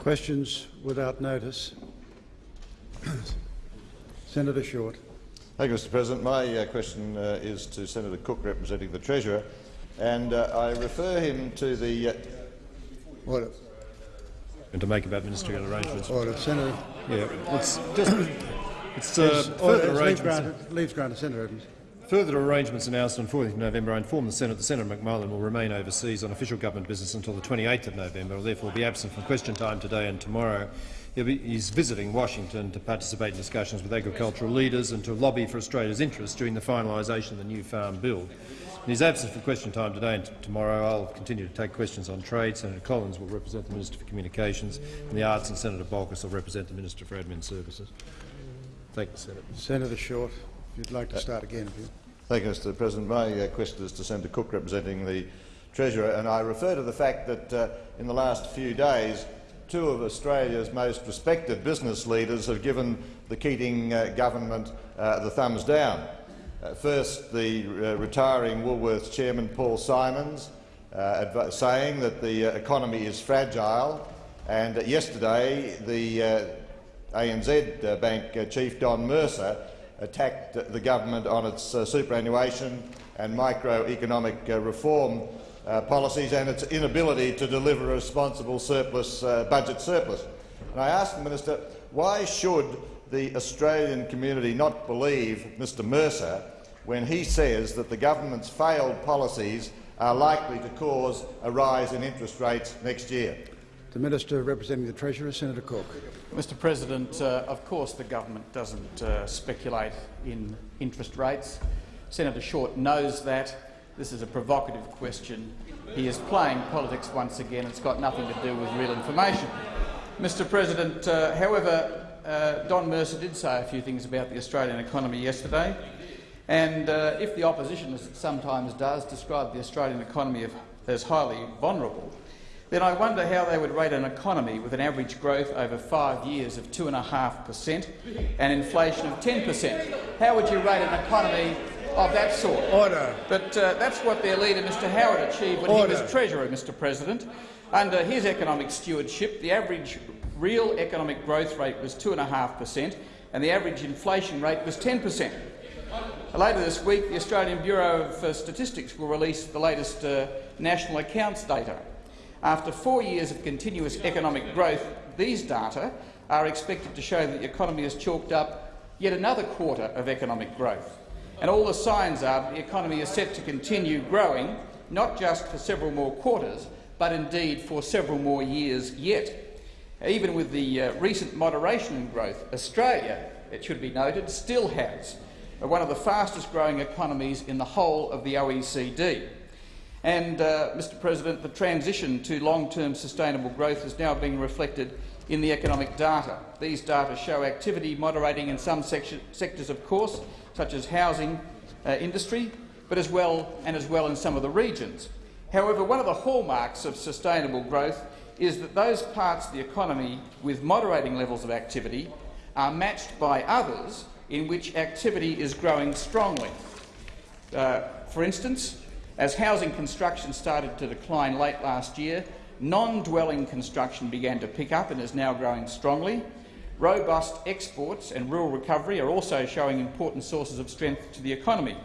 Questions without notice. Senator Short. Thank you, Mr President. My uh, question uh, is to Senator Cook, representing the Treasurer, and uh, I refer him to the— uh, Order. And to make about ministerial arrangements. Order. Senator. Yeah, it's just it's uh, Order. further Leave arrangements. granted. Leave granted. Senator Evans. Further arrangements announced on 4th November. I inform the Senate that Senator McMullan will remain overseas on official government business until the 28th of November. Will therefore be absent from question time today and tomorrow. Be, he's visiting Washington to participate in discussions with agricultural leaders and to lobby for Australia's interests during the finalisation of the new farm bill. In his absence from question time today and tomorrow, I'll continue to take questions on trade. Senator Collins will represent the Minister for Communications and the Arts, and Senator Bolkus will represent the Minister for Admin Services. Thank you, Senator. Senator Short, if you'd like to start again, please. Thank you, Mr President. My uh, question is to Senator Cook, representing the Treasurer, and I refer to the fact that uh, in the last few days, two of Australia's most respected business leaders have given the Keating uh, government uh, the thumbs down. Uh, first, the uh, retiring Woolworths chairman Paul Simons, uh, saying that the uh, economy is fragile, and yesterday the ANZ Bank chief Don Mercer attacked the government on its uh, superannuation and microeconomic uh, reform uh, policies and its inability to deliver a responsible surplus, uh, budget surplus. And I asked the minister, why should the Australian community not believe Mr Mercer when he says that the government's failed policies are likely to cause a rise in interest rates next year? The Minister representing the Treasurer, Senator Cook. Mr President, uh, of course the government doesn't uh, speculate in interest rates. Senator Short knows that. This is a provocative question. He is playing politics once again. It's got nothing to do with real information. Mr President, uh, however, uh, Don Mercer did say a few things about the Australian economy yesterday. And uh, if the opposition, as it sometimes does, describe the Australian economy as highly vulnerable, then I wonder how they would rate an economy with an average growth over five years of 2.5 per cent and inflation of 10 per cent. How would you rate an economy of that sort? Order. But uh, that's what their leader, Mr Howard, achieved when Order. he was Treasurer, Mr President. Under his economic stewardship, the average real economic growth rate was 2.5 per cent and the average inflation rate was 10 per cent. Later this week, the Australian Bureau of Statistics will release the latest uh, national accounts data. After four years of continuous economic growth, these data are expected to show that the economy has chalked up yet another quarter of economic growth. And all the signs are that the economy is set to continue growing, not just for several more quarters, but indeed for several more years yet. Even with the uh, recent moderation in growth, Australia, it should be noted, still has one of the fastest growing economies in the whole of the OECD. And, uh, Mr President, the transition to long-term sustainable growth is now being reflected in the economic data. These data show activity moderating in some sectors, of course, such as housing uh, industry, but as well and as well in some of the regions. However, one of the hallmarks of sustainable growth is that those parts of the economy with moderating levels of activity are matched by others in which activity is growing strongly. Uh, for instance, as housing construction started to decline late last year, non-dwelling construction began to pick up and is now growing strongly. Robust exports and rural recovery are also showing important sources of strength to the economy.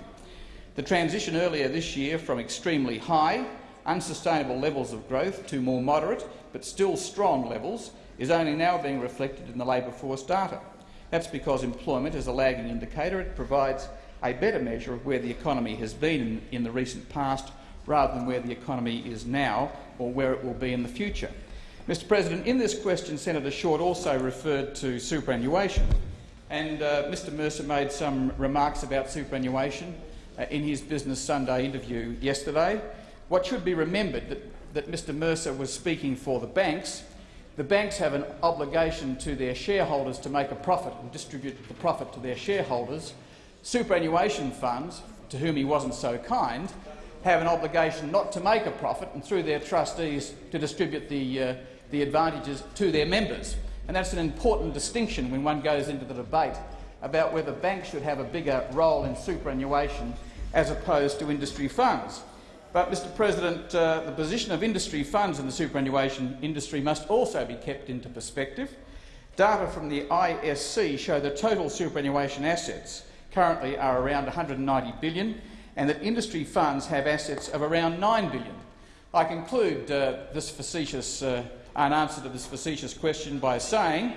The transition earlier this year from extremely high, unsustainable levels of growth to more moderate but still strong levels is only now being reflected in the labour force data. That's because employment is a lagging indicator. It provides a better measure of where the economy has been in, in the recent past rather than where the economy is now or where it will be in the future. Mr President, in this question, Senator Short also referred to superannuation, and uh, Mr Mercer made some remarks about superannuation uh, in his Business Sunday interview yesterday. What should be remembered that, that Mr Mercer was speaking for the banks. The banks have an obligation to their shareholders to make a profit and distribute the profit to their shareholders, Superannuation funds, to whom he wasn't so kind, have an obligation not to make a profit and, through their trustees, to distribute the, uh, the advantages to their members. And that's an important distinction when one goes into the debate about whether banks should have a bigger role in superannuation as opposed to industry funds. But, Mr President, uh, the position of industry funds in the superannuation industry must also be kept into perspective. Data from the ISC show the total superannuation assets currently are around 190 billion and that industry funds have assets of around 9 billion. I conclude uh, this facetious, uh, an answer to this facetious question by saying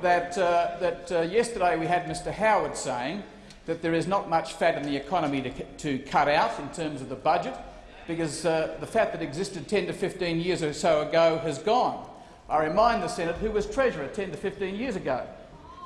that, uh, that uh, yesterday we had Mr Howard saying that there is not much fat in the economy to, to cut out in terms of the budget because uh, the fat that existed 10 to 15 years or so ago has gone. I remind the Senate who was Treasurer 10 to 15 years ago.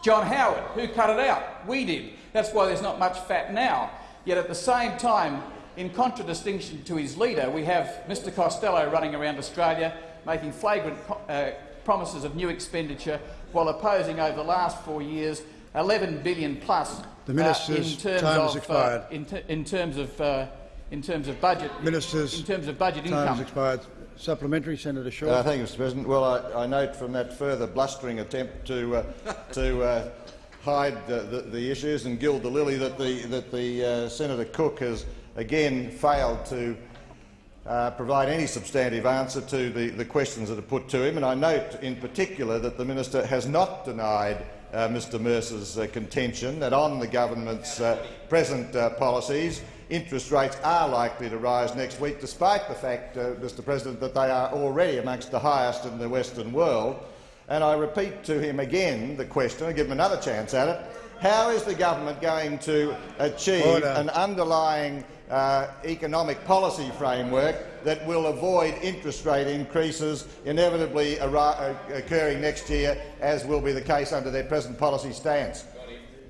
John Howard. Who cut it out? We did. That's why there's not much fat now. Yet at the same time, in contradistinction to his leader, we have Mr Costello running around Australia making flagrant uh, promises of new expenditure while opposing over the last four years 11 billion plus The minister's uh, in terms time of has expired. Uh, in, in, terms of uh, in terms of budget Minister's in terms of budget income. expired. Supplementary, Senator Short. Uh, thank you, Mr President. Well, I, I note from that further blustering attempt to, uh, to uh, hide the, the, the, issues and gild the lily that the, that the uh, Senator Cook has again failed to uh, provide any substantive answer to the, the questions that are put to him. And I note in particular that the minister has not denied uh, Mr Mercer's contention that on the government's present policies interest rates are likely to rise next week, despite the fact, uh, Mr President, that they are already amongst the highest in the Western world. And I repeat to him again the question, I give him another chance at it, how is the government going to achieve Order. an underlying uh, economic policy framework that will avoid interest rate increases inevitably uh, occurring next year, as will be the case under their present policy stance?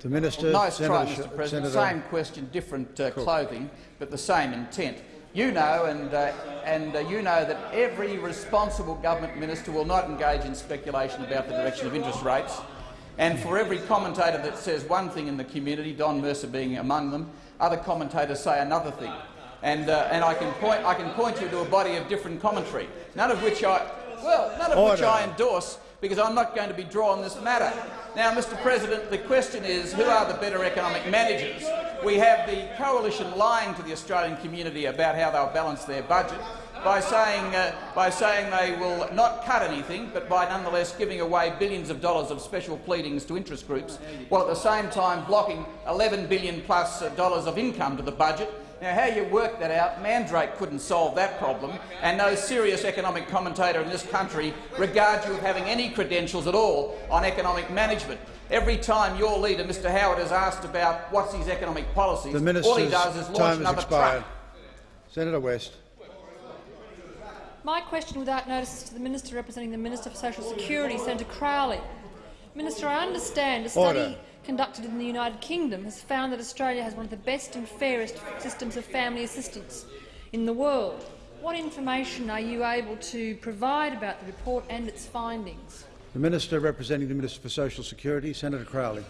The Minister, Nice Senator try, Mr President. Senator Same question, different uh, clothing, but the same intent. You know, and, uh, and uh, you know that every responsible government minister will not engage in speculation about the direction of interest rates. And for every commentator that says one thing in the community, Don Mercer being among them, other commentators say another thing. And, uh, and I, can point, I can point you to a body of different commentary, none of which I, well, none of which I endorse, because I'm not going to be drawn this matter. Now, Mr President, the question is, who are the better economic managers? We have the coalition lying to the Australian community about how they'll balance their budget by saying, uh, by saying they will not cut anything, but by nonetheless giving away billions of dollars of special pleadings to interest groups, while at the same time blocking 11 billion plus dollars of income to the budget now, how you work that out, Mandrake couldn't solve that problem, and no serious economic commentator in this country regards you of having any credentials at all on economic management. Every time your leader, Mr Howard, is asked about what's his economic policies, The all he does is launch time has another expired. truck. Senator West. My question without notice is to the Minister representing the Minister for Social Security, Senator Crowley. Minister, I understand a study Order. Conducted in the United Kingdom has found that Australia has one of the best and fairest systems of family assistance in the world. What information are you able to provide about the report and its findings? The Minister representing the Minister for Social Security, Senator Crowley.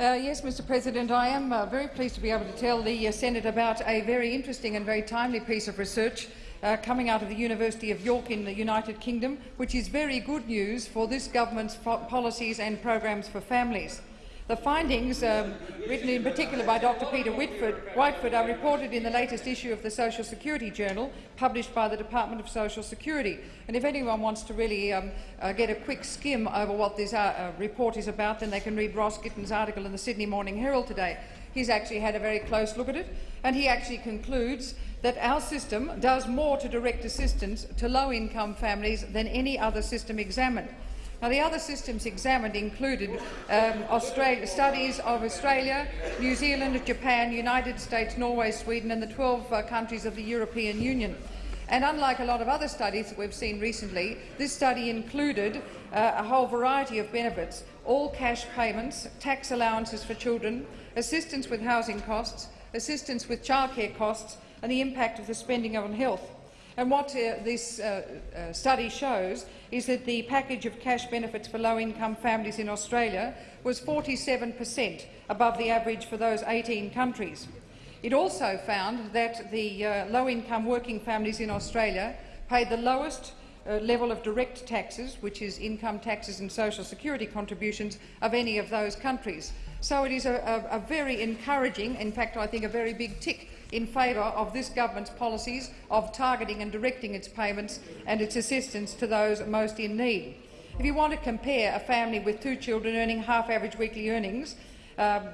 Uh, yes, Mr President, I am uh, very pleased to be able to tell the uh, Senate about a very interesting and very timely piece of research uh, coming out of the University of York in the United Kingdom, which is very good news for this government's policies and programs for families. The findings, um, written in particular by Dr Peter Whiteford, are reported in the latest issue of the Social Security Journal, published by the Department of Social Security. And if anyone wants to really um, uh, get a quick skim over what this uh, uh, report is about, then they can read Ross Gittins's article in the Sydney Morning Herald today. He's actually had a very close look at it, and he actually concludes that our system does more to direct assistance to low-income families than any other system examined. Now, the other systems examined included um, Australia, studies of Australia, New Zealand, Japan, United States, Norway, Sweden and the 12 uh, countries of the European Union. And unlike a lot of other studies that we've seen recently, this study included uh, a whole variety of benefits, all cash payments, tax allowances for children, assistance with housing costs, assistance with childcare costs and the impact of the spending on health. And what uh, this uh, uh, study shows is that the package of cash benefits for low-income families in Australia was 47 per cent above the average for those 18 countries. It also found that the uh, low-income working families in Australia paid the lowest uh, level of direct taxes, which is income taxes and social security contributions, of any of those countries. So it is a, a, a very encouraging, in fact I think a very big tick in favour of this government's policies of targeting and directing its payments and its assistance to those most in need. If you want to compare a family with two children earning half average weekly earnings, um,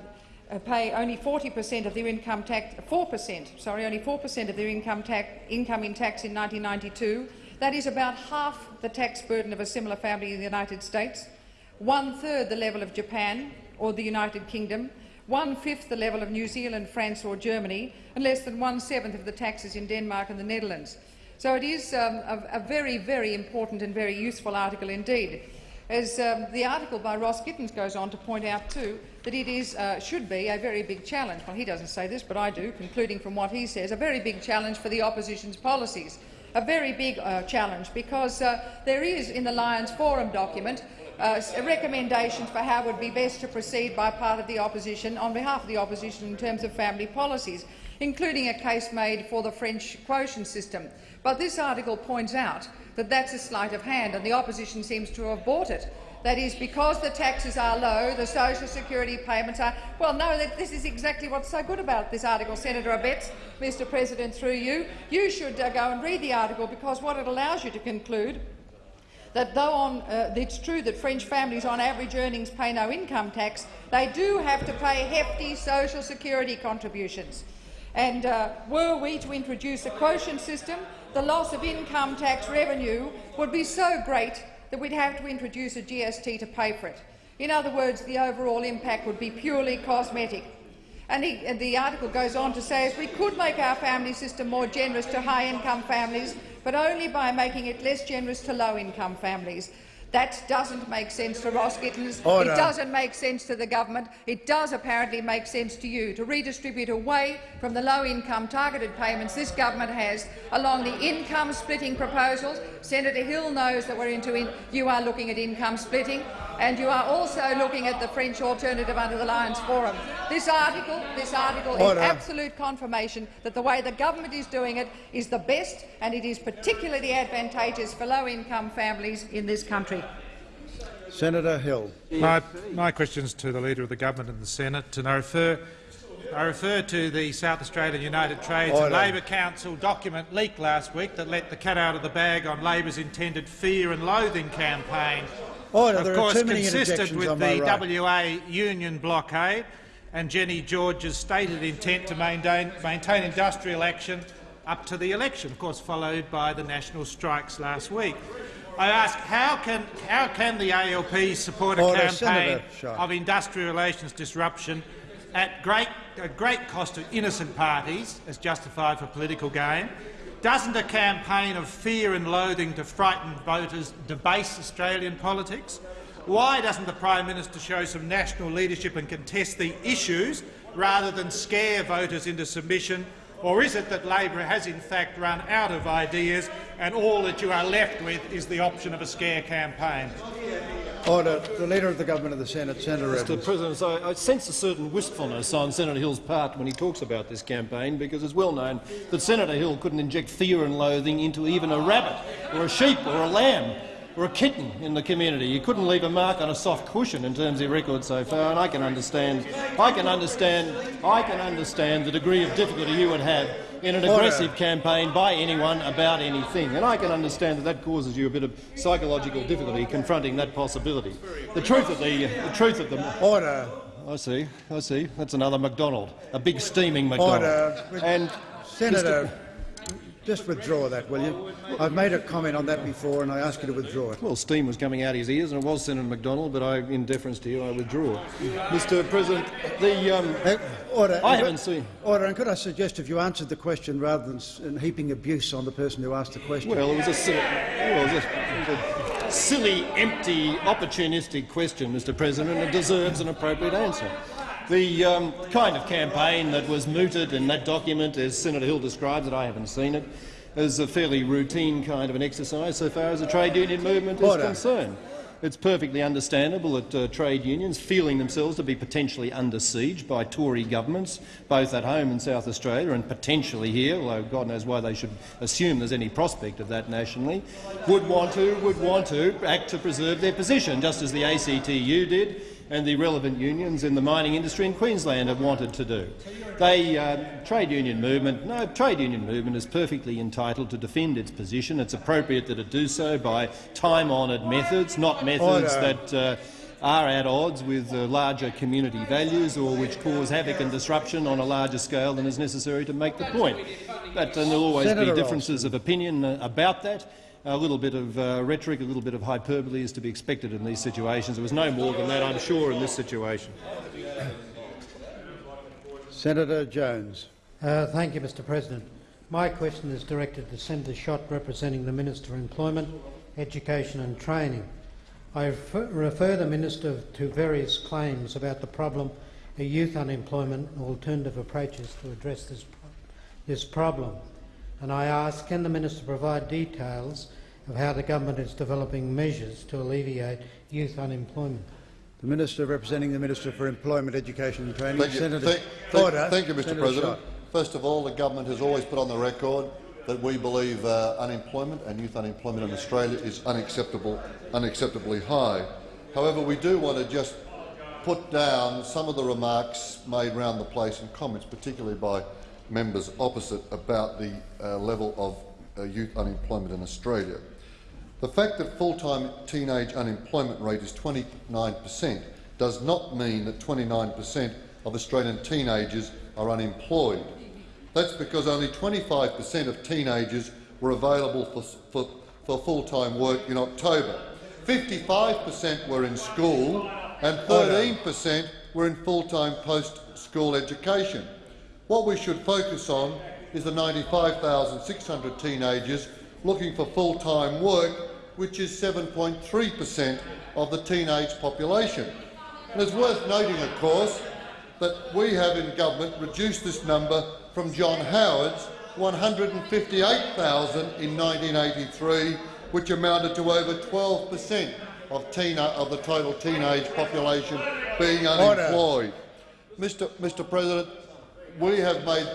uh, pay only 40 per cent of their income tax, 4 per cent, sorry, only 4 per cent of their income, tax, income in tax in 1992. That is about half the tax burden of a similar family in the United States, one-third the level of Japan or the United Kingdom, one-fifth the level of New Zealand, France or Germany, and less than one-seventh of the taxes in Denmark and the Netherlands. So it is um, a, a very, very important and very useful article indeed. As um, the article by Ross Gittins goes on to point out too, that it is, uh, should be a very big challenge. Well, he doesn't say this, but I do, concluding from what he says, a very big challenge for the opposition's policies. A very big uh, challenge because uh, there is in the Lyons Forum document uh, recommendations for how it would be best to proceed by part of the opposition on behalf of the opposition in terms of family policies, including a case made for the French quotient system. But this article points out that that's a sleight of hand, and the opposition seems to have bought it. That is, because the taxes are low, the social security payments are— well, no, this is exactly what's so good about this article, Senator Abetz, Mr President, through you. You should uh, go and read the article, because what it allows you to conclude that though on, uh, it's true that French families on average earnings pay no income tax, they do have to pay hefty social security contributions. And uh, were we to introduce a quotient system, the loss of income tax revenue would be so great that we'd have to introduce a GST to pay for it. In other words, the overall impact would be purely cosmetic. And, he, and the article goes on to say if we could make our family system more generous to high-income families, but only by making it less generous to low-income families. That doesn't make sense to Ross Gittins. Order. It doesn't make sense to the government. It does apparently make sense to you to redistribute away from the low-income targeted payments this government has along the income-splitting proposals. Senator Hill knows that we're into in you are looking at income splitting, and you are also looking at the French alternative under the Lyons Forum. This article, this article Order. is absolute confirmation that the way the government is doing it is the best, and it is particularly advantageous for low-income families in this country. Senator Hill. My, my question's to the Leader of the Government and the Senate, and I refer, I refer to the South Australian United Trades Order. and Labor Council document leaked last week that let the cat out of the bag on Labor's intended fear and loathing campaign. Order. of There course, consistent with the right. WA union blockade and Jenny George's stated intent to maintain, maintain industrial action up to the election, of course followed by the national strikes last week. I ask, how can, how can the ALP support a Order, campaign of industrial relations disruption at great, at great cost to innocent parties as justified for political gain? Doesn't a campaign of fear and loathing to frighten voters debase Australian politics? Why doesn't the Prime Minister show some national leadership and contest the issues rather than scare voters into submission? Or is it that Labor has in fact run out of ideas and all that you are left with is the option of a scare campaign? Order. The Leader of the Government of the Senate, Senator Mr Evans. President, I, I sense a certain wistfulness on Senator Hill's part when he talks about this campaign, because it's well known that Senator Hill couldn't inject fear and loathing into even a rabbit, or a sheep, or a lamb, or a kitten in the community. You couldn't leave a mark on a soft cushion in terms of your record so far, and I can understand, I can understand, I can understand the degree of difficulty you would have in an aggressive campaign by anyone about anything, and I can understand that that causes you a bit of psychological difficulty confronting that possibility. The truth of the, the truth of the Order. I see, I see. That's another McDonald, a big steaming McDonald. Order. And Senator, just withdraw that, will you? I've made a comment on that before, and I ask you to withdraw it. well, steam was coming out of his ears, and it was Senator McDonald, but I, in deference to you, I withdraw. It. Mr. President, the um, Uh, order. I haven't seen. Order. And could I suggest if you answered the question rather than heaping abuse on the person who asked the question? Well, it was a silly, well, it was a, it was a silly, empty, opportunistic question, Mr. President, and it deserves an appropriate answer. The um, kind of campaign that was mooted in that document, as Senator Hill describes it, I haven't seen it, is a fairly routine kind of an exercise so far as the trade union movement is Order. concerned. It's perfectly understandable that uh, trade unions, feeling themselves to be potentially under siege by Tory governments, both at home in South Australia and potentially here, although God knows why they should assume there's any prospect of that nationally, would want to would want to act to preserve their position, just as the ACTU did and the relevant unions in the mining industry in Queensland have wanted to do. They, uh, trade union movement, no, trade union movement is perfectly entitled to defend its position. It's appropriate that it do so by time-honoured methods, not methods Order. that uh, are at odds with uh, larger community values or which cause havoc and disruption on a larger scale than is necessary to make the point. But uh, there'll always Senator be differences of opinion uh, about that. A little bit of uh, rhetoric, a little bit of hyperbole is to be expected in these situations. There was no more than that, I'm sure, in this situation. Senator Jones. Uh, thank you, Mr President. My question is directed to Senator Schacht, representing the Minister for Employment, Education and Training. I refer, refer the Minister to various claims about the problem of youth unemployment and alternative approaches to address this, this problem. And I ask, can the Minister provide details of how the government is developing measures to alleviate youth unemployment? The Minister representing the Minister for Employment, Education and Training. Thank you, Senator thank, thank- Order. thank you, Mr Senator President. Schacht. First of all, the government has always put on the record that we believe uh, unemployment and youth unemployment in Australia is unacceptable, unacceptably high. However, we do want to just put down some of the remarks made round the place and comments, particularly by members opposite, about the uh, level of uh, youth unemployment in Australia. The fact that full-time teenage unemployment rate is 29 per cent does not mean that 29 per cent of Australian teenagers are unemployed. That's because only 25 per cent of teenagers were available for, for, for full-time work in October. 55 per cent were in school and 13 per cent were in full-time post-school education. What we should focus on is the 95,600 teenagers looking for full-time work, which is 7.3 per cent of the teenage population. And it's worth noting, of course, that we have in government reduced this number from John Howard's 158,000 in 1983, which amounted to over 12 per cent of, of the total teenage population being unemployed. Mr. Mr. President, we have made.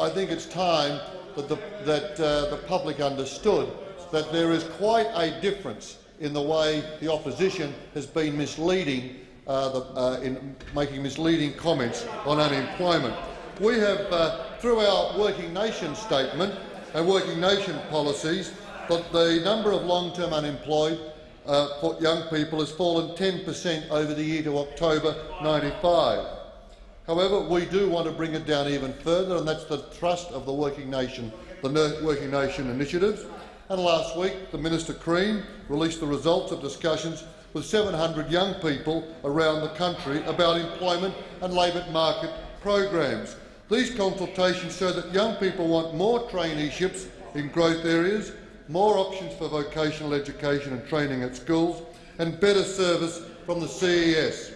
I think it's time that the, that uh, the public understood that there is quite a difference in the way the opposition has been misleading uh, the, uh, in making misleading comments on unemployment. We have, uh, through our Working Nation statement and Working Nation policies, that the number of long-term unemployed uh, young people has fallen 10 per cent over the year to October 95. However, we do want to bring it down even further, and that's the thrust of the Working Nation, the Working Nation initiatives. And last week, the Minister Crean released the results of discussions with 700 young people around the country about employment and labour market programs. These consultations show that young people want more traineeships in growth areas, more options for vocational education and training at schools, and better service from the CES.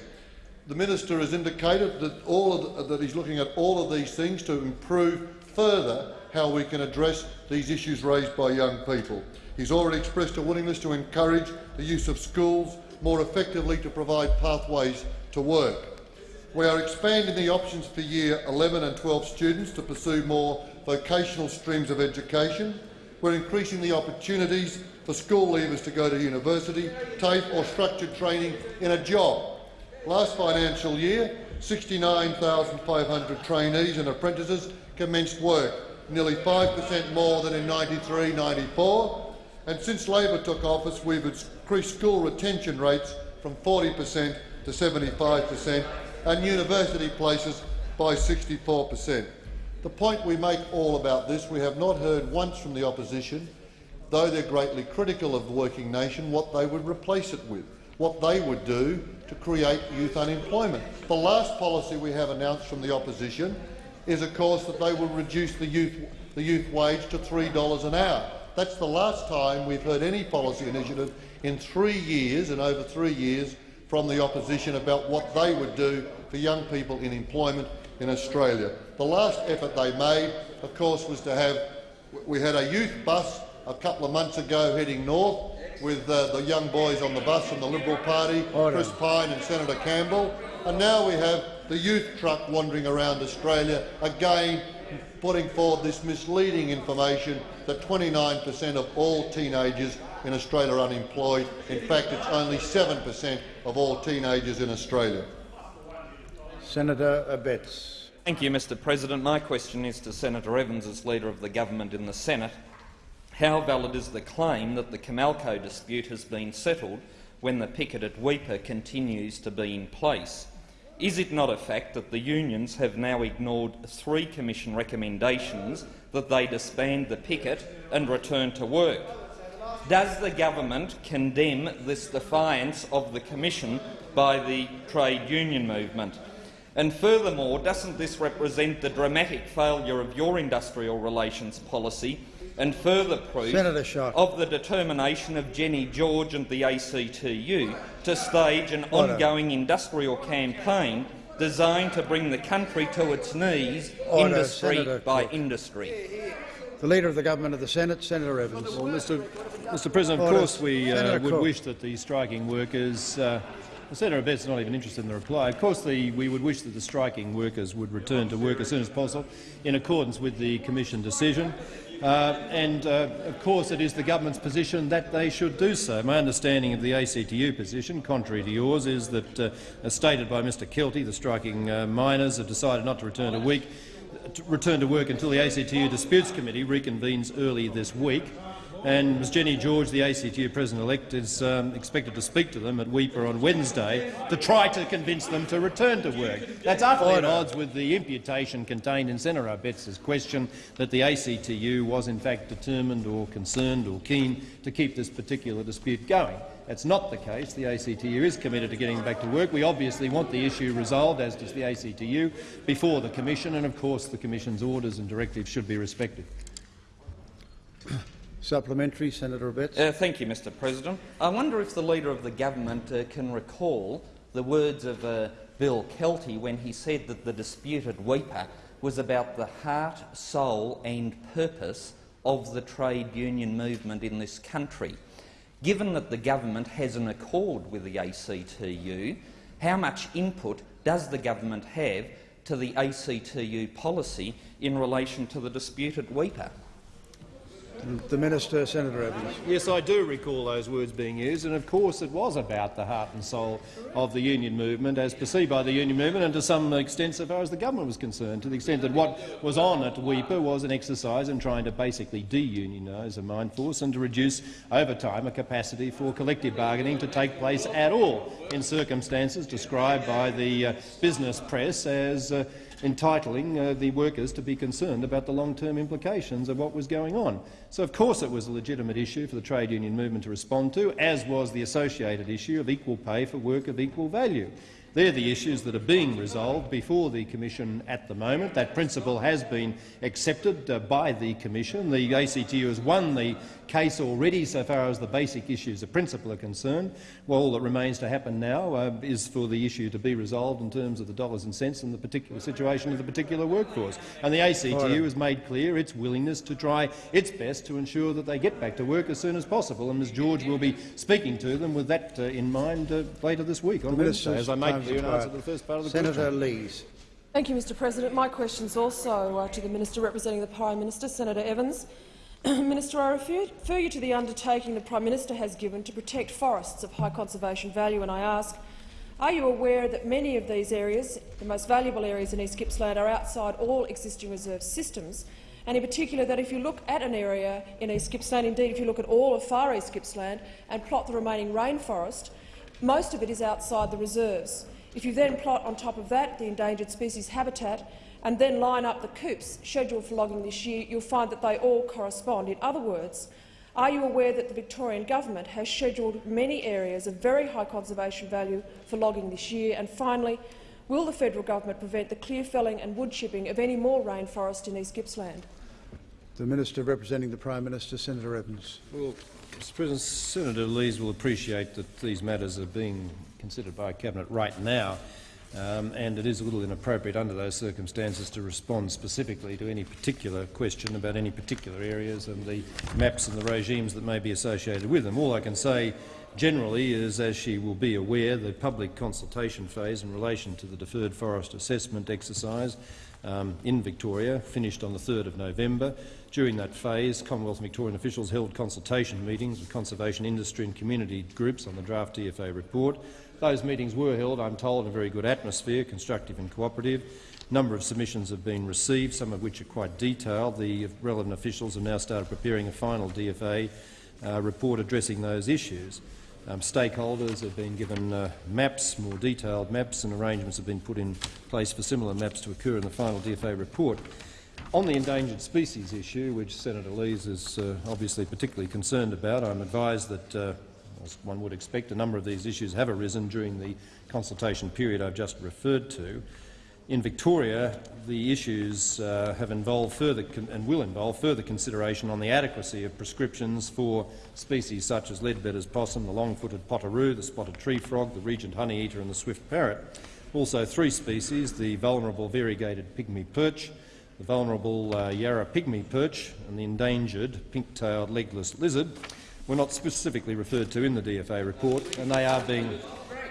The minister has indicated that, all of the, that he's looking at all of these things to improve further how we can address these issues raised by young people. He's already expressed a willingness to encourage the use of schools more effectively to provide pathways to work. We are expanding the options for Year 11 and 12 students to pursue more vocational streams of education. We're increasing the opportunities for school leavers to go to university, TAFE or structured training in a job. Last financial year, 69,500 trainees and apprentices commenced work, nearly 5% more than in 93-94. And since Labor took office, we've increased school retention rates from 40% to 75% and university places by 64%. The point we make all about this, we have not heard once from the opposition, though they're greatly critical of the working nation, what they would replace it with, what they would do to create youth unemployment. The last policy we have announced from the opposition is, of course, that they will reduce the youth, the youth wage to $3 an hour. That's the last time we've heard any policy initiative in three years and over three years from the opposition about what they would do for young people in employment in Australia. The last effort they made, of course, was to have we had a youth bus a couple of months ago heading north with uh, the young boys on the bus from the Liberal Party, Order. Chris Pyne and Senator Campbell, and now we have the youth truck wandering around Australia again putting forward this misleading information that 29 per cent of all teenagers in Australia are unemployed. In fact, it's only 7 per cent of all teenagers in Australia. Senator Abetz. Thank you, Mr President. My question is to Senator Evans as Leader of the Government in the Senate. How valid is the claim that the Comalco dispute has been settled when the picket at Weipa continues to be in place? Is it not a fact that the unions have now ignored three Commission recommendations that they disband the picket and return to work? Does the government condemn this defiance of the Commission by the trade union movement? And furthermore, doesn't this represent the dramatic failure of your industrial relations policy and further proof of the determination of Jenny George and the ACTU to stage an Order. ongoing industrial campaign designed to bring the country to its knees, Order, industry Senator by Cook. industry? The Leader of the Government of the Senate, Senator Evans. Well, Mr. Mr. President, of course we uh, would wish that the striking workers. Uh, Senator Abetz not even interested in the reply. Of course, the, we would wish that the striking workers would return to work as soon as possible, in accordance with the Commission decision. Uh, and, uh, of course, it is the government's position that they should do so. My understanding of the ACTU position, contrary to yours, is that, uh, as stated by Mr Kelty, the striking uh, miners have decided not to return week to return to work until the ACTU Disputes Committee reconvenes early this week. And Ms Jenny George, the ACTU President-elect, is um, expected to speak to them at Weipa on Wednesday to try to convince them to return to work. That's utterly at odds with the imputation contained in Senator Abetz's question that the ACTU was in fact determined or concerned or keen to keep this particular dispute going. That's not the case. The ACTU is committed to getting back to work. We obviously want the issue resolved, as does the ACTU, before the Commission, and of course the Commission's orders and directives should be respected. Supplementary, Senator Abetz. Uh, thank you, Mr President. I wonder if the Leader of the Government uh, can recall the words of uh, Bill Kelty when he said that the disputed Weipa was about the heart, soul and purpose of the trade union movement in this country. Given that the government has an accord with the ACTU, how much input does the government have to the ACTU policy in relation to the disputed Weipa? The Minister, Senator Evans. Yes, I do recall those words being used, and of course it was about the heart and soul of the union movement, as perceived by the union movement, and to some extent so far as the government was concerned, to the extent that what was on at Weipa was an exercise in trying to basically de-unionise a mine force and to reduce over time a capacity for collective bargaining to take place at all in circumstances described by the uh, business press as uh, entitling uh, the workers to be concerned about the long-term implications of what was going on. So, of course, it was a legitimate issue for the trade union movement to respond to, as was the associated issue of equal pay for work of equal value. They're the issues that are being resolved before the Commission at the moment. That principle has been accepted uh, by the Commission. The ACTU has won the case already so far as the basic issues of principle are concerned. Well, all that remains to happen now uh, is for the issue to be resolved in terms of the dollars and cents and the particular situation of the particular workforce. And the ACTU Order. has made clear its willingness to try its best to ensure that they get back to work as soon as possible. And Ms George will be speaking to them with that uh, in mind uh, later this week on The Wednesday, as I made clear in answer to the first part of the Senator question. Lees. Thank you, Mr President. My question is also uh, to the Minister representing the Prime Minister, Senator Evans. Minister, I refer, you to the undertaking the Prime Minister has given to protect forests of high conservation value, and I ask, are you aware that many of these areas, the most valuable areas in East Gippsland, are outside all existing reserve systems, and in particular that if you look at an area in East Gippsland, indeed if you look at all of Far East Gippsland and plot the remaining rainforest, most of it is outside the reserves. If you then plot on top of that the endangered species habitat and then line up the coops scheduled for logging this year, you'll find that they all correspond. In other words, are you aware that the Victorian government has scheduled many areas of very high conservation value for logging this year? And finally, will the federal government prevent the clear felling and wood chipping of any more rainforest in East Gippsland? The Minister representing the Prime Minister, Senator Evans. Well, Mr President, Senator Lees will appreciate that these matters are being considered by Cabinet right now, um, and it is a little inappropriate under those circumstances to respond specifically to any particular question about any particular areas and the maps and the regimes that may be associated with them. All I can say Generally, is, as she will be aware, the public consultation phase in relation to the deferred forest assessment exercise um, in Victoria finished on the 3rd of November. During that phase, Commonwealth and Victorian officials held consultation meetings with conservation industry and community groups on the draft DFA report. Those meetings were held, I'm told, in a very good atmosphere, constructive and cooperative. A number of submissions have been received, some of which are quite detailed. The relevant officials have now started preparing a final DFA uh, report addressing those issues. Um, stakeholders have been given uh, maps, more detailed maps, and arrangements have been put in place for similar maps to occur in the final DFA report. On the endangered species issue, which Senator Lees is uh, obviously particularly concerned about, I'm advised that, uh, as one would expect, a number of these issues have arisen during the consultation period I've just referred to. In Victoria, the issues uh, have involved further and will involve further consideration on the adequacy of prescriptions for species such as leadbeater's possum, the long-footed potoroo, the spotted tree frog, the regent honeyeater and the swift parrot. Also three species, the vulnerable variegated pygmy perch, the vulnerable uh, Yarra pygmy perch and the endangered pink-tailed legless lizard, were not specifically referred to in the DFA report, and they are being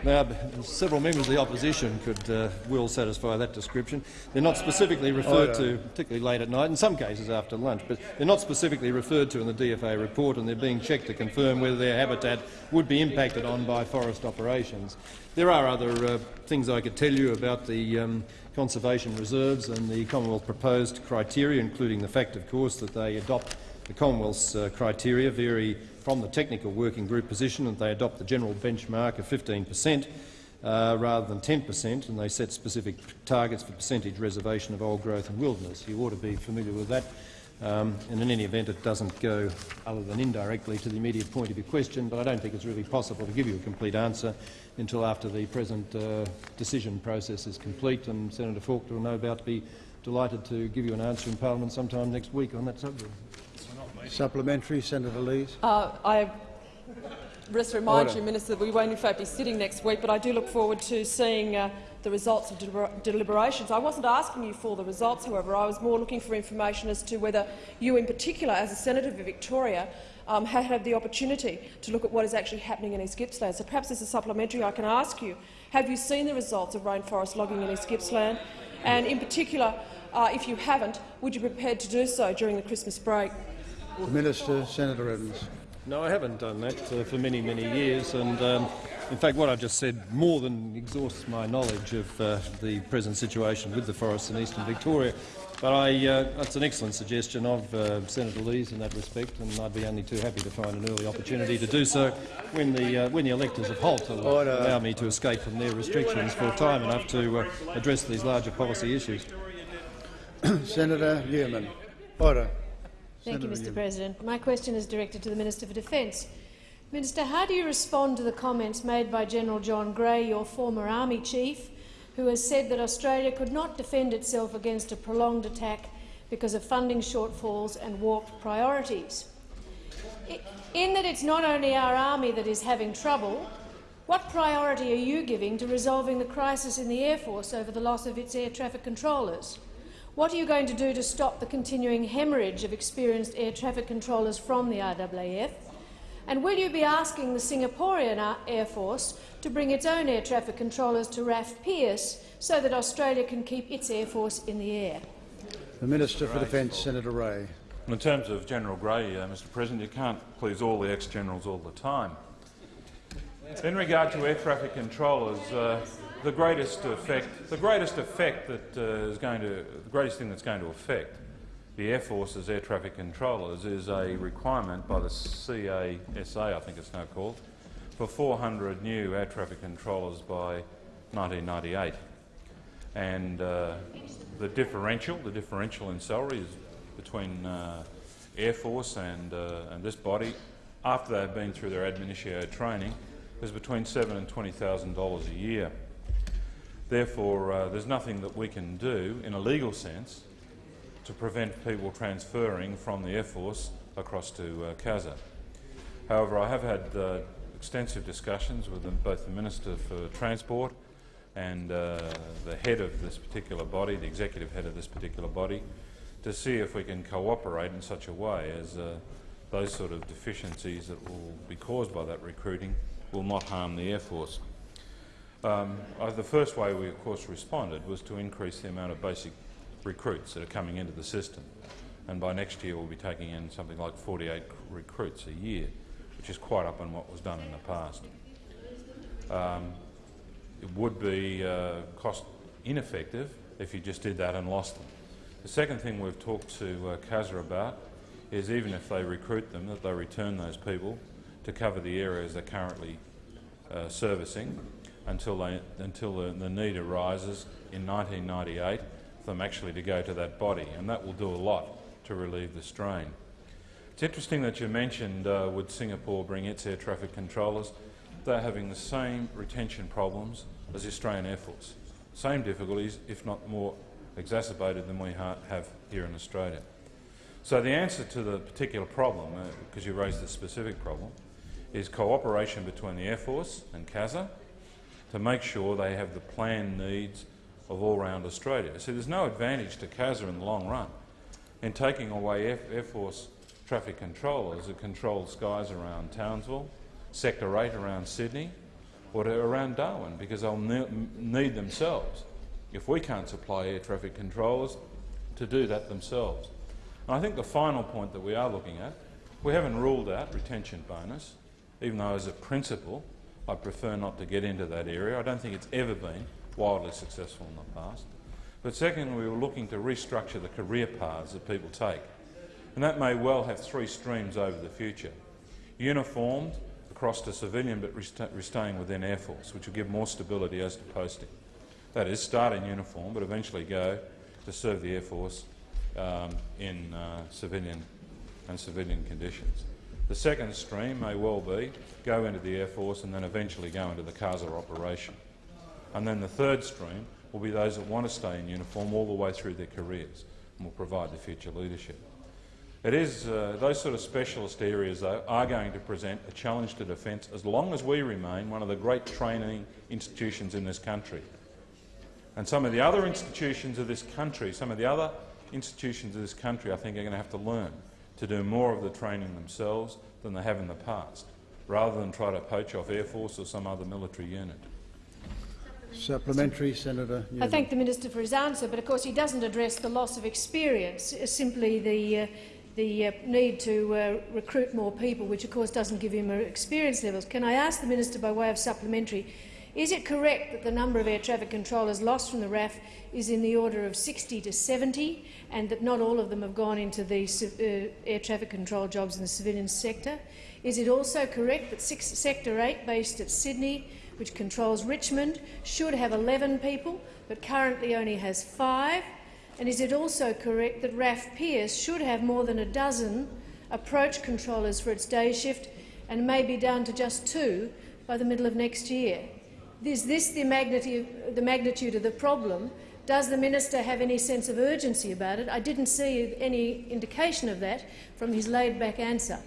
now, several members of the opposition could uh, will satisfy that description. They're not specifically referred oh, to, particularly late at night, in some cases after lunch, but they're not specifically referred to in the DFA report and they're being checked to confirm whether their habitat would be impacted on by forest operations. There are other uh, things I could tell you about the um, conservation reserves and the Commonwealth proposed criteria, including the fact, of course, that they adopt the Commonwealth's uh, criteria vary from the technical working group position and they adopt the general benchmark of 15 per cent uh, rather than 10 per cent, and they set specific targets for percentage reservation of old growth and wilderness. You ought to be familiar with that. Um, and in any event, it doesn't go, other than indirectly, to the immediate point of your question, but I don't think it's really possible to give you a complete answer until after the present uh, decision process is complete, and Senator Faulkner will no doubt be delighted to give you an answer in parliament sometime next week on that subject. Supplementary, Senator Lees. Uh, I just remind Order. you, Minister, that we won't in fact be sitting next week, but I do look forward to seeing uh, the results of deliber deliberations. I wasn't asking you for the results, however. I was more looking for information as to whether you, in particular, as a senator for Victoria, um, had had the opportunity to look at what is actually happening in East Gippsland. So perhaps as a supplementary, I can ask you: Have you seen the results of rainforest logging in East Gippsland? And in particular, uh, if you haven't, would you be prepared to do so during the Christmas break? The Minister, Senator Evans. No, I haven't done that uh, for many, many years. And um, in fact, what I've just said more than exhausts my knowledge of uh, the present situation with the forests in eastern Victoria. But I, uh, that's an excellent suggestion of uh, Senator Lees in that respect, and I'd be only too happy to find an early opportunity to do so when the, uh, when the electors of Holt allow me to escape from their restrictions for time enough to uh, address these larger policy issues. Senator Newman. Order. Thank you, Senator Mr President. My question is directed to the Minister for Defence. Minister, how do you respond to the comments made by General John Grey, your former Army chief, who has said that Australia could not defend itself against a prolonged attack because of funding shortfalls and warped priorities? In that it's not only our army that is having trouble, what priority are you giving to resolving the crisis in the Air Force over the loss of its air traffic controllers? What are you going to do to stop the continuing hemorrhage of experienced air traffic controllers from the RAAF? And will you be asking the Singaporean Air Force to bring its own air traffic controllers to RAAF Pearce so that Australia can keep its air force in the air? The Minister for Defence, Senator Ray. In terms of General Grey, uh, Mr President, you can't please all the ex-generals all the time. In regard to air traffic controllers, uh, the greatest effect, the greatest effect that uh, is going to, the greatest thing that's going to affect the Air Force's air traffic controllers is a requirement by the CASA, I think it's now called, for 400 new air traffic controllers by 1998. And uh, the differential, the differential in salary is between uh, Air Force and, uh, and this body, after they've been through their ab initio training, is between seven and $20,000 a year. Therefore, uh, there's nothing that we can do in a legal sense to prevent people transferring from the Air Force across to uh, CASA. However, I have had uh, extensive discussions with them, both the Minister for Transport and uh, the head of this particular body, the executive head of this particular body, to see if we can cooperate in such a way as uh, those sort of deficiencies that will be caused by that recruiting will not harm the Air Force. Um, uh, the first way we, of course, responded was to increase the amount of basic recruits that are coming into the system. And by next year, we'll be taking in something like 48 recruits a year, which is quite up on what was done in the past. Um, it would be uh, cost ineffective if you just did that and lost them. The second thing we've talked to uh, CASA about is even if they recruit them, that they return those people to cover the areas they're currently uh, servicing until, they, until the, the need arises in 1998 for them actually to go to that body, and that will do a lot to relieve the strain. It's interesting that you mentioned uh, would Singapore bring its air traffic controllers. They're having the same retention problems as the Australian Air Force. Same difficulties, if not more exacerbated than we ha have here in Australia. So the answer to the particular problem, uh, because you raised the specific problem, is cooperation between the Air Force and CASA to make sure they have the planned needs of all-round Australia. So there's no advantage to CASA in the long run in taking away Air, Air Force traffic controllers that control skies around Townsville, Sector 8 around Sydney, or around Darwin, because they'll ne need themselves, if we can't supply air traffic controllers, to do that themselves. And I think the final point that we are looking at, we haven't ruled out retention bonus, even though as a principle I prefer not to get into that area. I don't think it's ever been wildly successful in the past. But secondly, we were looking to restructure the career paths that people take. And that may well have three streams over the future. Uniformed across to civilian but staying within Air Force, which will give more stability as to posting. That is, start in uniform but eventually go to serve the Air Force um, in uh, civilian and civilian conditions. The second stream may well be go into the Air Force and then eventually go into the CASA operation. And then the third stream will be those that want to stay in uniform all the way through their careers and will provide the future leadership. It is uh, those sort of specialist areas, though, are going to present a challenge to defence as long as we remain one of the great training institutions in this country. And some of the other institutions of this country, some of the other institutions of this country, I think, are going to have to learn to do more of the training themselves than they have in the past, rather than try to poach off Air Force or some other military unit. Supplementary, Senator. I thank the minister for his answer, but of course he doesn't address the loss of experience, simply the, uh, the uh, need to uh, recruit more people, which of course doesn't give him experience levels. Can I ask the minister, by way of supplementary, is it correct that the number of air traffic controllers lost from the RAAF is in the order of 60 to 70 and that not all of them have gone into the uh, air traffic control jobs in the civilian sector? Is it also correct that six, Sector 8, based at Sydney, which controls Richmond, should have 11 people but currently only has five? And is it also correct that RAAF Pearce should have more than a dozen approach controllers for its day shift and may be down to just two by the middle of next year? Is this the magnitude, the magnitude of the problem? Does the minister have any sense of urgency about it? I didn't see any indication of that from his laid-back answer.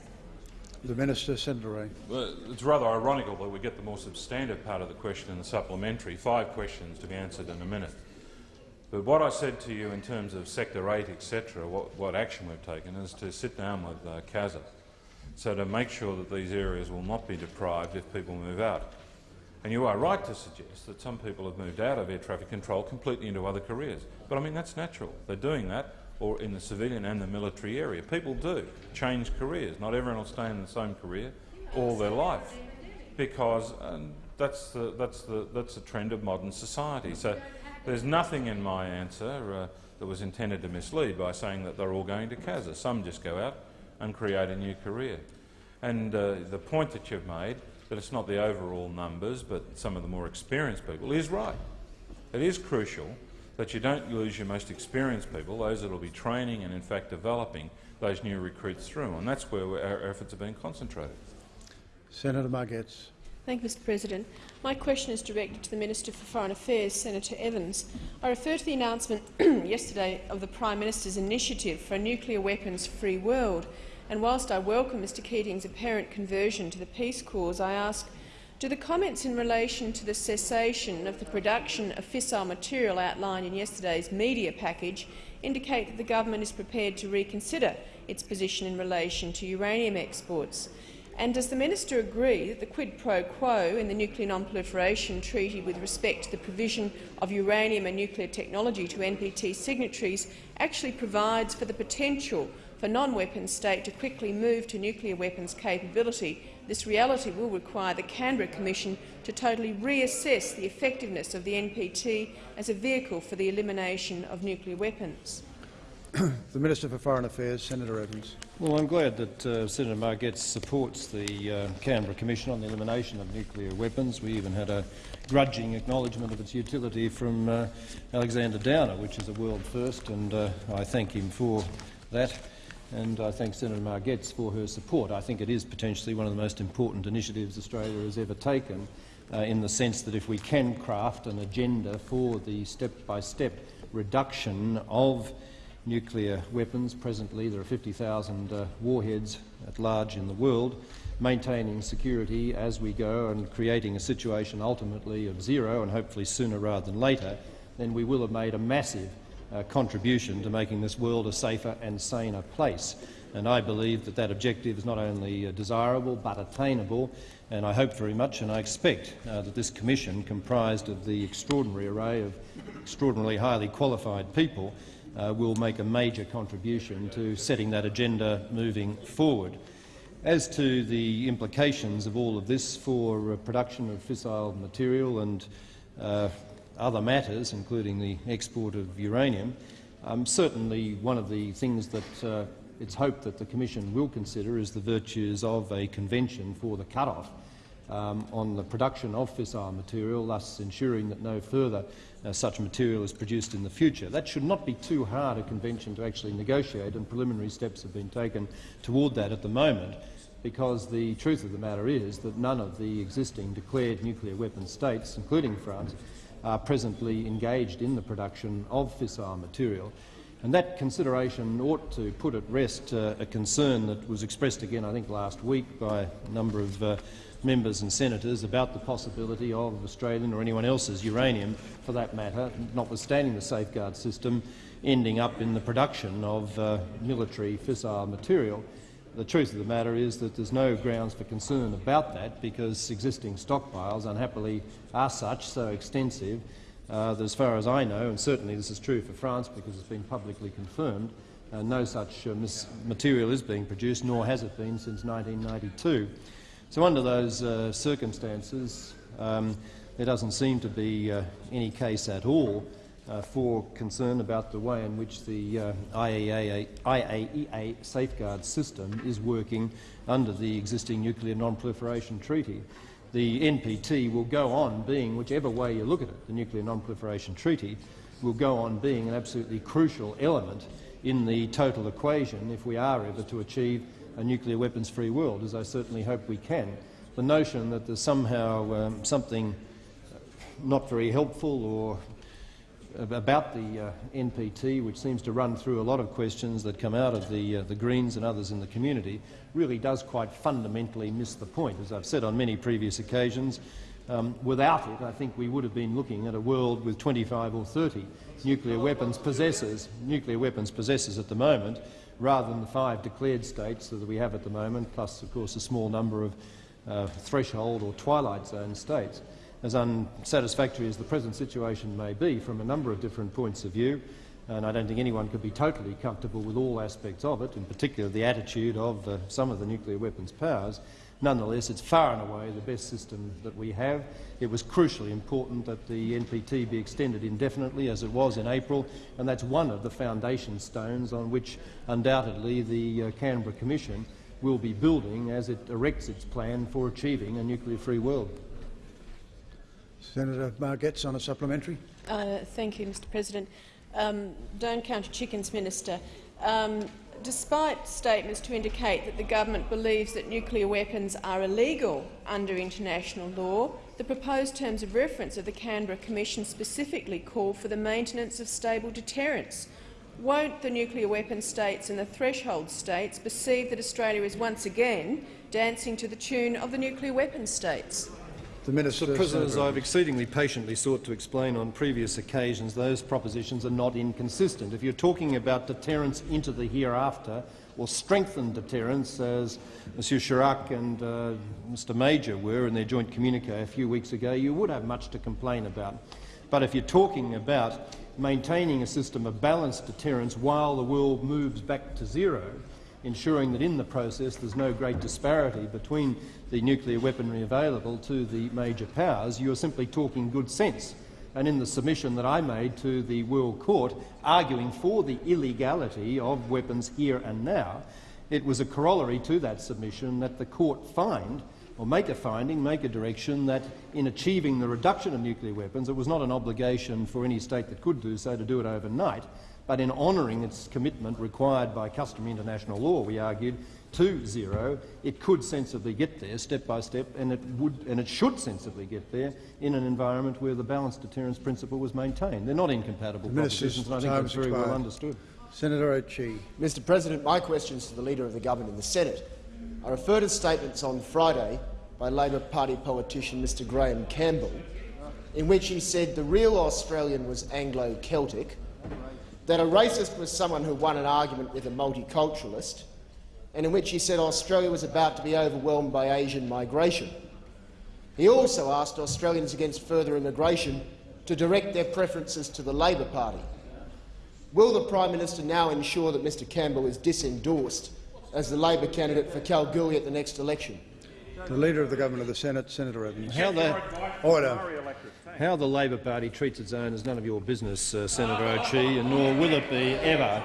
The Minister, Senator Ray. Well, it's rather ironical that we get the more substantive part of the question in the supplementary, five questions to be answered in a minute. But what I said to you in terms of Sector 8, etc., what, what, action we've taken is to sit down with uh, CASA, so to make sure that these areas will not be deprived if people move out. And you are right to suggest that some people have moved out of air traffic control completely into other careers. But I mean, that's natural. They're doing that or in the civilian and the military area. People do change careers. Not everyone will stay in the same career all their life because um, that's, the, that's, the, that's the trend of modern society. So there's nothing in my answer uh, that was intended to mislead by saying that they're all going to CASA. Some just go out and create a new career. And uh, the point that you've made that it's not the overall numbers but some of the more experienced people is right. It is crucial that you don't lose your most experienced people, those that will be training and in fact developing those new recruits through, and that's where our efforts have been concentrated. Senator Margetts. Thank you, Mr President. My question is directed to the Minister for Foreign Affairs, Senator Evans. I refer to the announcement yesterday of the Prime Minister's initiative for a nuclear weapons-free world. And whilst I welcome Mr Keating's apparent conversion to the peace cause, I ask, do the comments in relation to the cessation of the production of fissile material outlined in yesterday's media package indicate that the government is prepared to reconsider its position in relation to uranium exports? And does the minister agree that the quid pro quo in the Nuclear Non-Proliferation Treaty with respect to the provision of uranium and nuclear technology to NPT signatories actually provides for the potential for non-weapon state to quickly move to nuclear weapons capability, this reality will require the Canberra Commission to totally reassess the effectiveness of the NPT as a vehicle for the elimination of nuclear weapons. the Minister for Foreign Affairs, Senator Evans. Well, I'm glad that uh, Senator Margetts supports the uh, Canberra Commission on the elimination of nuclear weapons. We even had a grudging acknowledgement of its utility from uh, Alexander Downer, which is a world first, and uh, I thank him for that and I thank Senator Margetts for her support. I think it is potentially one of the most important initiatives Australia has ever taken uh, in the sense that if we can craft an agenda for the step-by-step -step reduction of nuclear weapons, presently there are 50,000 uh, warheads at large in the world, maintaining security as we go and creating a situation ultimately of zero and hopefully sooner rather than later, then we will have made a massive uh, contribution to making this world a safer and saner place. And I believe that that objective is not only uh, desirable but attainable, and I hope very much and I expect uh, that this Commission, comprised of the extraordinary array of extraordinarily highly qualified people, uh, will make a major contribution to setting that agenda moving forward. As to the implications of all of this for uh, production of fissile material and uh, other matters, including the export of uranium, um, certainly one of the things that uh, it's hoped that the Commission will consider is the virtues of a convention for the cut-off um, on the production of fissile material, thus ensuring that no further uh, such material is produced in the future. That should not be too hard a convention to actually negotiate, and preliminary steps have been taken toward that at the moment, because the truth of the matter is that none of the existing declared nuclear weapon states, including France, are presently engaged in the production of fissile material. And that consideration ought to put at rest uh, a concern that was expressed again, I think, last week by a number of uh, members and senators about the possibility of Australian or anyone else's uranium, for that matter, notwithstanding the safeguard system, ending up in the production of uh, military fissile material. The truth of the matter is that there's no grounds for concern about that because existing stockpiles, unhappily, are such, so extensive, uh, that as far as I know, and certainly this is true for France because it's been publicly confirmed, uh, no such uh, material is being produced, nor has it been since 1992. So under those uh, circumstances, um, there doesn't seem to be uh, any case at all uh, for concern about the way in which the uh, IAEA, IAEA safeguard system is working under the existing Nuclear Non-Proliferation Treaty. The NPT will go on being, whichever way you look at it, the Nuclear Non-Proliferation Treaty will go on being an absolutely crucial element in the total equation if we are ever to achieve a nuclear weapons-free world, as I certainly hope we can. The notion that there's somehow um, something not very helpful or about the uh, NPT, which seems to run through a lot of questions that come out of the, uh, the Greens and others in the community, really does quite fundamentally miss the point. As I've said on many previous occasions, um, without it, I think we would have been looking at a world with 25 or 30 nuclear weapons possessors, nuclear weapons possessors at the moment, rather than the five declared states that we have at the moment, plus, of course, a small number of uh, threshold or twilight zone states as unsatisfactory as the present situation may be from a number of different points of view, and I don't think anyone could be totally comfortable with all aspects of it, in particular the attitude of uh, some of the nuclear weapons powers, nonetheless it's far and away the best system that we have. It was crucially important that the NPT be extended indefinitely, as it was in April, and that's one of the foundation stones on which undoubtedly the uh, Canberra Commission will be building as it erects its plan for achieving a nuclear-free world. Senator Margetts on a supplementary. Uh, thank you, Mr President. Um, don't count chickens, Minister. Um, despite statements to indicate that the government believes that nuclear weapons are illegal under international law, the proposed terms of reference of the Canberra Commission specifically call for the maintenance of stable deterrence. Won't the nuclear weapon states and the threshold states perceive that Australia is once again dancing to the tune of the nuclear weapon states? The Minister. Mr President, as I've exceedingly patiently sought to explain on previous occasions, those propositions are not inconsistent. If you're talking about deterrence into the hereafter, or strengthen deterrence, as Monsieur Chirac and uh, Mr Major were in their joint communique a few weeks ago, you would have much to complain about. But if you're talking about maintaining a system of balanced deterrence while the world moves back to zero, ensuring that in the process there's no great disparity between the nuclear weaponry available to the major powers, you're simply talking good sense. And in the submission that I made to the World Court, arguing for the illegality of weapons here and now, it was a corollary to that submission that the court find or make a finding, make a direction that in achieving the reduction of nuclear weapons, it was not an obligation for any state that could do so to do it overnight, but in honouring its commitment required by customary international law, we argued, to zero, it could sensibly get there step by step, and it would and it should sensibly get there in an environment where the balanced deterrence principle was maintained. They're not incompatible propositions, and I think that's very well understood. Senator O'Chee. Mr President, my question is to the Leader of the Government in the Senate. I refer to statements on Friday by Labor Party politician Mr Graeme Campbell, in which he said the real Australian was Anglo-Celtic, that a racist was someone who won an argument with a multiculturalist, and in which he said Australia was about to be overwhelmed by Asian migration. He also asked Australians against further immigration to direct their preferences to the Labor Party. Will the Prime Minister now ensure that Mr Campbell is disendorsed as the Labor candidate for Kalgoorlie at the next election? The Leader of the Government of the Senate, Senator Evans. How the, Order. how the Labor Party treats its own is none of your business, uh, Senator O'Chee, and nor will it be ever.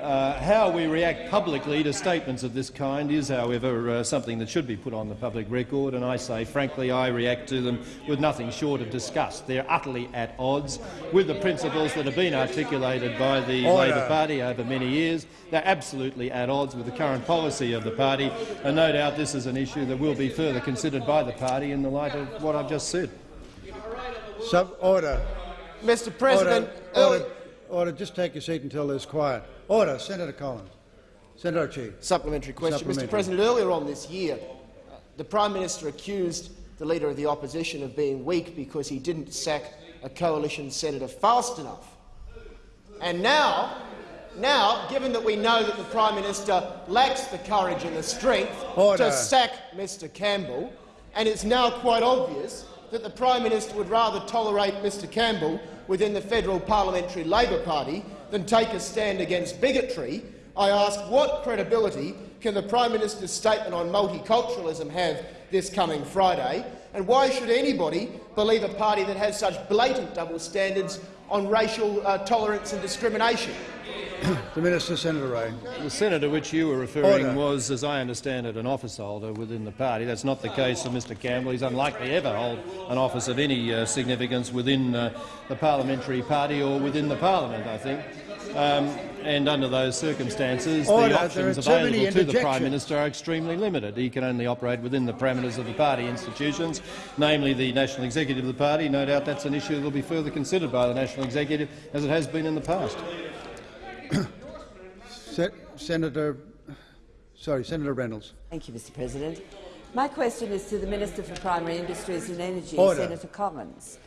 Uh, how we react publicly to statements of this kind is, however, uh, something that should be put on the public record, and I say, frankly, I react to them with nothing short of disgust. They're utterly at odds with the principles that have been articulated by the Order. Labor Party over many years. They're absolutely at odds with the current policy of the party, and no doubt this is an issue that will be further considered by the party in the light of what I've just said. Sub order. Mr President, Order. Order. Order. Just take your seat until there's quiet. Order. Senator Collins. Senator O'Chee. Supplementary question. Supplementary. Mr President, earlier on this year, uh, the Prime Minister accused the Leader of the Opposition of being weak because he didn't sack a coalition senator fast enough. And now, now, given that we know that the Prime Minister lacks the courage and the strength Order. to sack Mr Campbell, and it's now quite obvious that the Prime Minister would rather tolerate Mr Campbell within the federal parliamentary Labor Party than take a stand against bigotry, I ask what credibility can the Prime Minister's statement on multiculturalism have this coming Friday, and why should anybody believe a party that has such blatant double standards on racial uh, tolerance and discrimination? The Minister, Senator Ray. The senator which you were referring Order. was, as I understand it, an office holder within the party. That's not the case of Mr Campbell. He's unlikely ever hold an office of any uh, significance within uh, the parliamentary party or within the parliament, I think. Um, and under those circumstances, Order. the options are too many available to the Prime. Minister are extremely limited. He can only operate within the parameters of the party institutions, namely the National Executive of the party. No doubt that's an issue that will be further considered by the National Executive, as it has been in the past. Se Senator, sorry, Senator Reynolds. Thank you, Mr President. My question is to the Minister for Primary Industries and Energy, Order. Senator Collins.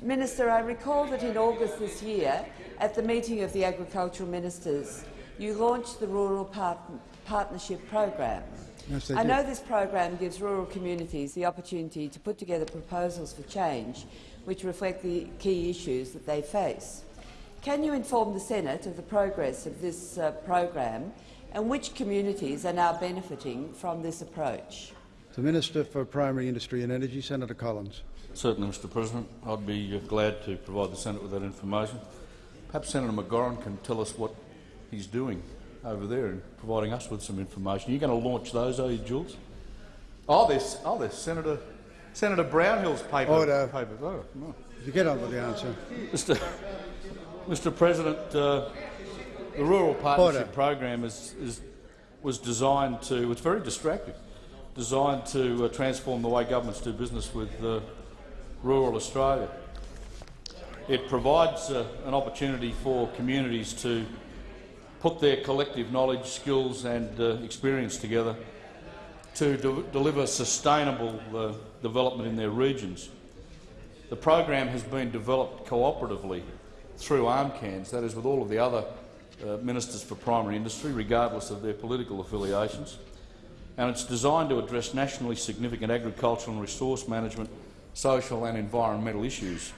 Minister, I recall that in August this year, at the meeting of the agricultural ministers, you launched the Rural Part Partnership Program. Yes, they I did. know this program gives rural communities the opportunity to put together proposals for change which reflect the key issues that they face. Can you inform the Senate of the progress of this uh, program and which communities are now benefiting from this approach? The Minister for Primary Industry and Energy, Senator Collins. Certainly, Mr President. I'd be uh, glad to provide the Senate with that information. Perhaps Senator McGauran can tell us what he's doing over there and providing us with some information. You're you going to launch those, are you, Jules? Oh, there's, oh, there's Senator, Senator Brownhill's paper. Order. paper. Oh, no. You get on with the answer. Mr. Mr. President, uh, the Rural Partnership Order. Program is, is, was designed to, it's very distracting, designed to uh, transform the way governments do business with uh, rural Australia. It provides uh, an opportunity for communities to put their collective knowledge, skills and uh, experience together to de deliver sustainable uh, development in their regions. The program has been developed cooperatively through ARMCANZ, that is with all of the other uh, ministers for primary industry, regardless of their political affiliations, and it's designed to address nationally significant agricultural and resource management, social and environmental issues.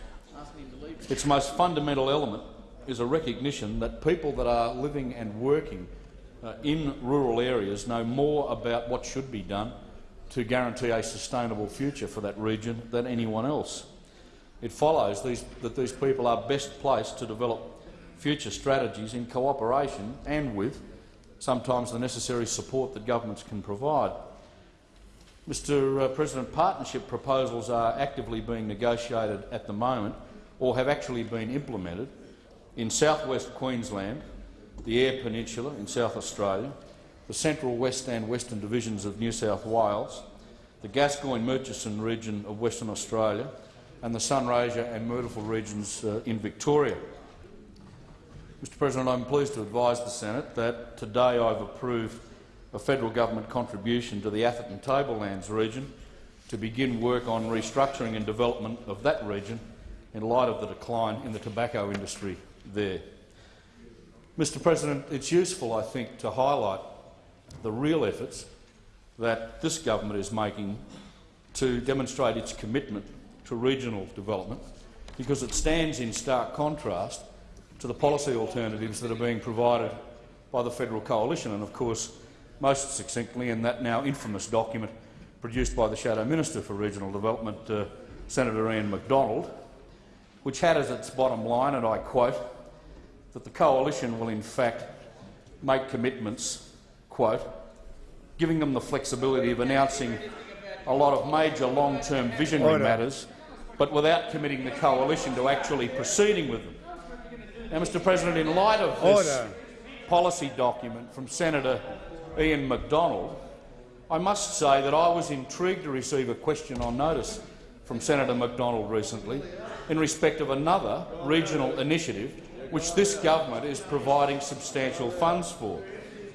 Its most fundamental element is a recognition that people that are living and working uh, in rural areas know more about what should be done to guarantee a sustainable future for that region than anyone else. It follows these, that these people are best placed to develop future strategies in cooperation and with sometimes the necessary support that governments can provide. Mr uh, President, partnership proposals are actively being negotiated at the moment or have actually been implemented in southwest Queensland, the Eyre Peninsula in South Australia, the central west and western divisions of New South Wales, the Gascoyne-Murchison region of Western Australia and the Sunraysia and Myrtleford regions uh, in Victoria. Mr President, I'm pleased to advise the Senate that today I've approved a federal government contribution to the Atherton Tablelands region to begin work on restructuring and development of that region in light of the decline in the tobacco industry there. Mr President, it's useful, I think, to highlight the real efforts that this government is making to demonstrate its commitment to regional development, because it stands in stark contrast to the policy alternatives that are being provided by the federal coalition, and of course most succinctly in that now infamous document produced by the Shadow Minister for Regional Development, uh, Senator Ian Macdonald, which had as its bottom line, and I quote, that the coalition will in fact make commitments, quote, giving them the flexibility of announcing a lot of major long-term visionary Order. matters, but without committing the coalition to actually proceeding with them. Now, Mr President, in light of this Order. policy document from Senator Ian Macdonald, I must say that I was intrigued to receive a question on notice from Senator Macdonald recently in respect of another regional initiative which this government is providing substantial funds for,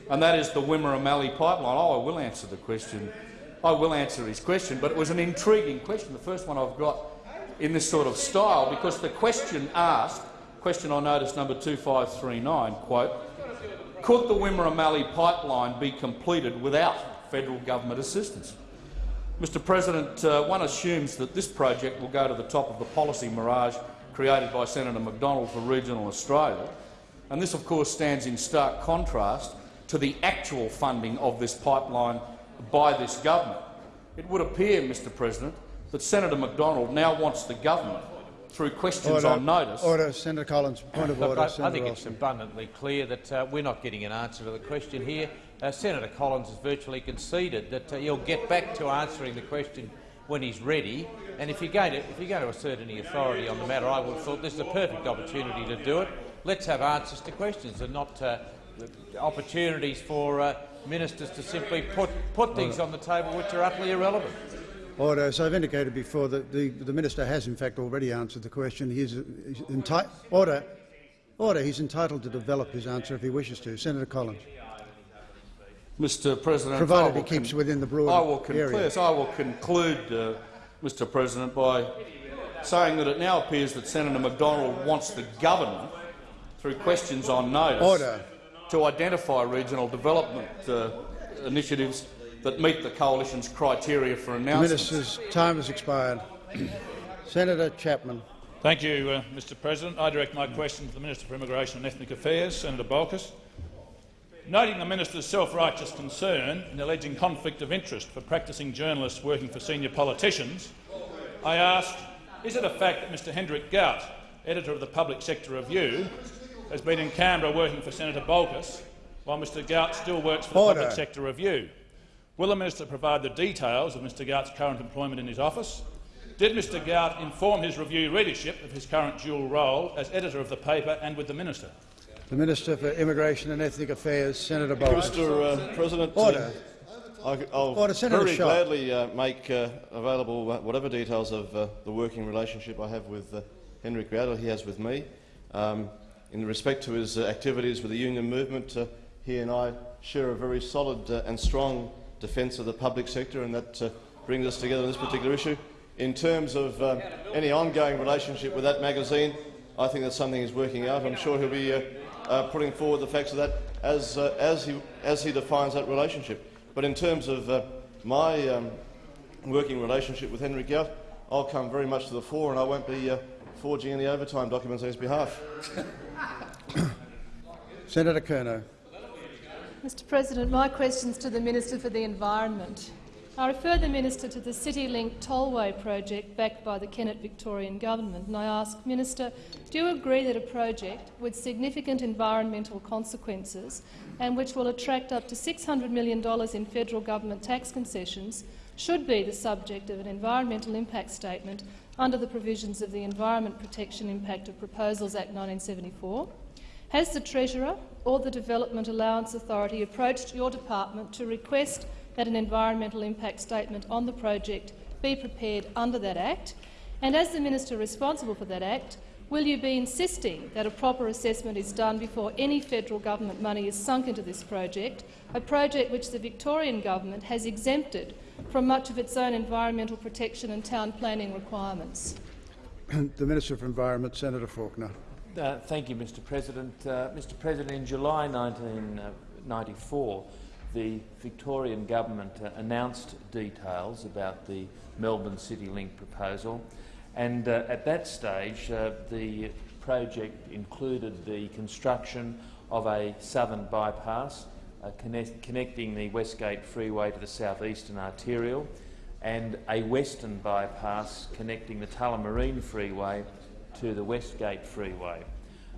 and that is the Wimmera Mallee pipeline. Oh, I will answer the question. I will answer his question, but it was an intriguing question, the first one I've got in this sort of style, because the question asked, question on notice number 2539, quote, could the Wimmera Mallee pipeline be completed without federal government assistance? Mr President, uh, one assumes that this project will go to the top of the policy mirage created by Senator Macdonald for regional Australia, and this of course stands in stark contrast to the actual funding of this pipeline by this government. It would appear, Mr President, that Senator Macdonald now wants the government, through questions Order. on notice, Order. Senator Collins. Point of Look, order. I, I Senator think it's abundantly clear that uh, we're not getting an answer to the question here. Uh, Senator Collins has virtually conceded that uh, he'll get back to answering the question when he's ready. And if you're going to, if you're going to assert any authority on the matter, I would have thought this is a perfect opportunity to do it. Let's have answers to questions and not uh, opportunities for uh, ministers to simply put, put things on the table which are utterly irrelevant. Order. As I've indicated before, the, the, the minister has in fact already answered the question. He is he's order. Order. He's entitled to develop his answer if he wishes to. Senator Collins. Mr President, Provided I will he keeps within the broad I will conclude, area. yes, I will conclude, uh, Mr President, by saying that it now appears that Senator Macdonald wants the government, through questions on notice, Order. to identify regional development uh, initiatives that meet the coalition's criteria for The announcements. minister's time has expired. Senator Chapman. Thank you, uh, Mr President. I direct my question to the Minister for Immigration and Ethnic Affairs, Senator Bolkus. Noting the minister's self-righteous concern in alleging conflict of interest for practising journalists working for senior politicians, I asked, is it a fact that Mr Hendrik Gout, editor of the Public Sector Review, has been in Canberra working for Senator Bolkus, while Mr Gout still works for the Public Sector Review? Will the minister provide the details of Mr Gout's current employment in his office? Did Mr Gout inform his review readership of his current dual role as editor of the paper and with the minister? The Minister for Immigration and Ethnic Affairs, Senator Bolkus. Mr. Uh, President, uh, Order. I, will Order, Senator very Shaw. gladly uh, make uh, available uh, whatever details of uh, the working relationship I have with uh, Henrik Rowder, he has with me. Um, in respect to his uh, activities with the union movement, uh, he and I share a very solid uh, and strong defence of the public sector, and that uh, brings us together on this particular issue. In terms of um, any ongoing relationship with that magazine, I think that's something he's working out. I'm sure he'll be uh, putting forward the facts of that as, uh, as, he, as he defines that relationship. But in terms of uh, my um, working relationship with Henry Gout, I'll come very much to the fore and I won't be uh, forging any overtime documents on his behalf. Senator Kernot. Mr President, my question is to the Minister for the Environment. I refer the Minister to the CityLink Tollway project backed by the Kennett Victorian Government, and I ask, Minister, do you agree that a project with significant environmental consequences and which will attract up to $600 million in federal government tax concessions should be the subject of an environmental impact statement under the provisions of the Environment Protection Impact of Proposals Act 1974? Has the Treasurer or the Development Allowance Authority approached your department to request that an environmental impact statement on the project be prepared under that Act? And as the Minister responsible for that Act, will you be insisting that a proper assessment is done before any federal government money is sunk into this project, a project which the Victorian government has exempted from much of its own environmental protection and town planning requirements? the Minister for Environment, Senator Faulkner. Uh, thank you, Mr President. Uh, Mr President, in July 1994, the Victorian government uh, announced details about the Melbourne City Link proposal, and uh, at that stage uh, the project included the construction of a southern bypass uh, connect connecting the Westgate Freeway to the southeastern arterial and a western bypass connecting the Tullamarine Freeway to the Westgate Freeway.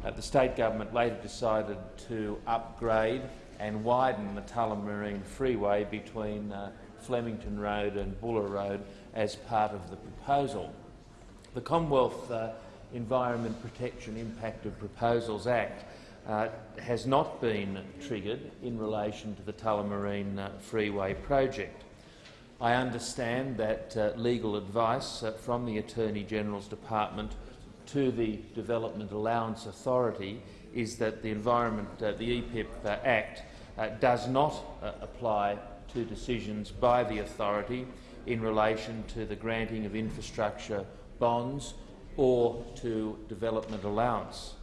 Uh, the state government later decided to upgrade and widen the Tullamarine Freeway between uh, Flemington Road and Bulla Road as part of the proposal. The Commonwealth uh, Environment Protection Impact of Proposals Act uh, has not been triggered in relation to the Tullamarine uh, Freeway project. I understand that uh, legal advice uh, from the Attorney-General's Department to the Development Allowance Authority is that the Environment, uh, the EPIP uh, Act uh, does not uh, apply to decisions by the authority in relation to the granting of infrastructure bonds or to development allowance.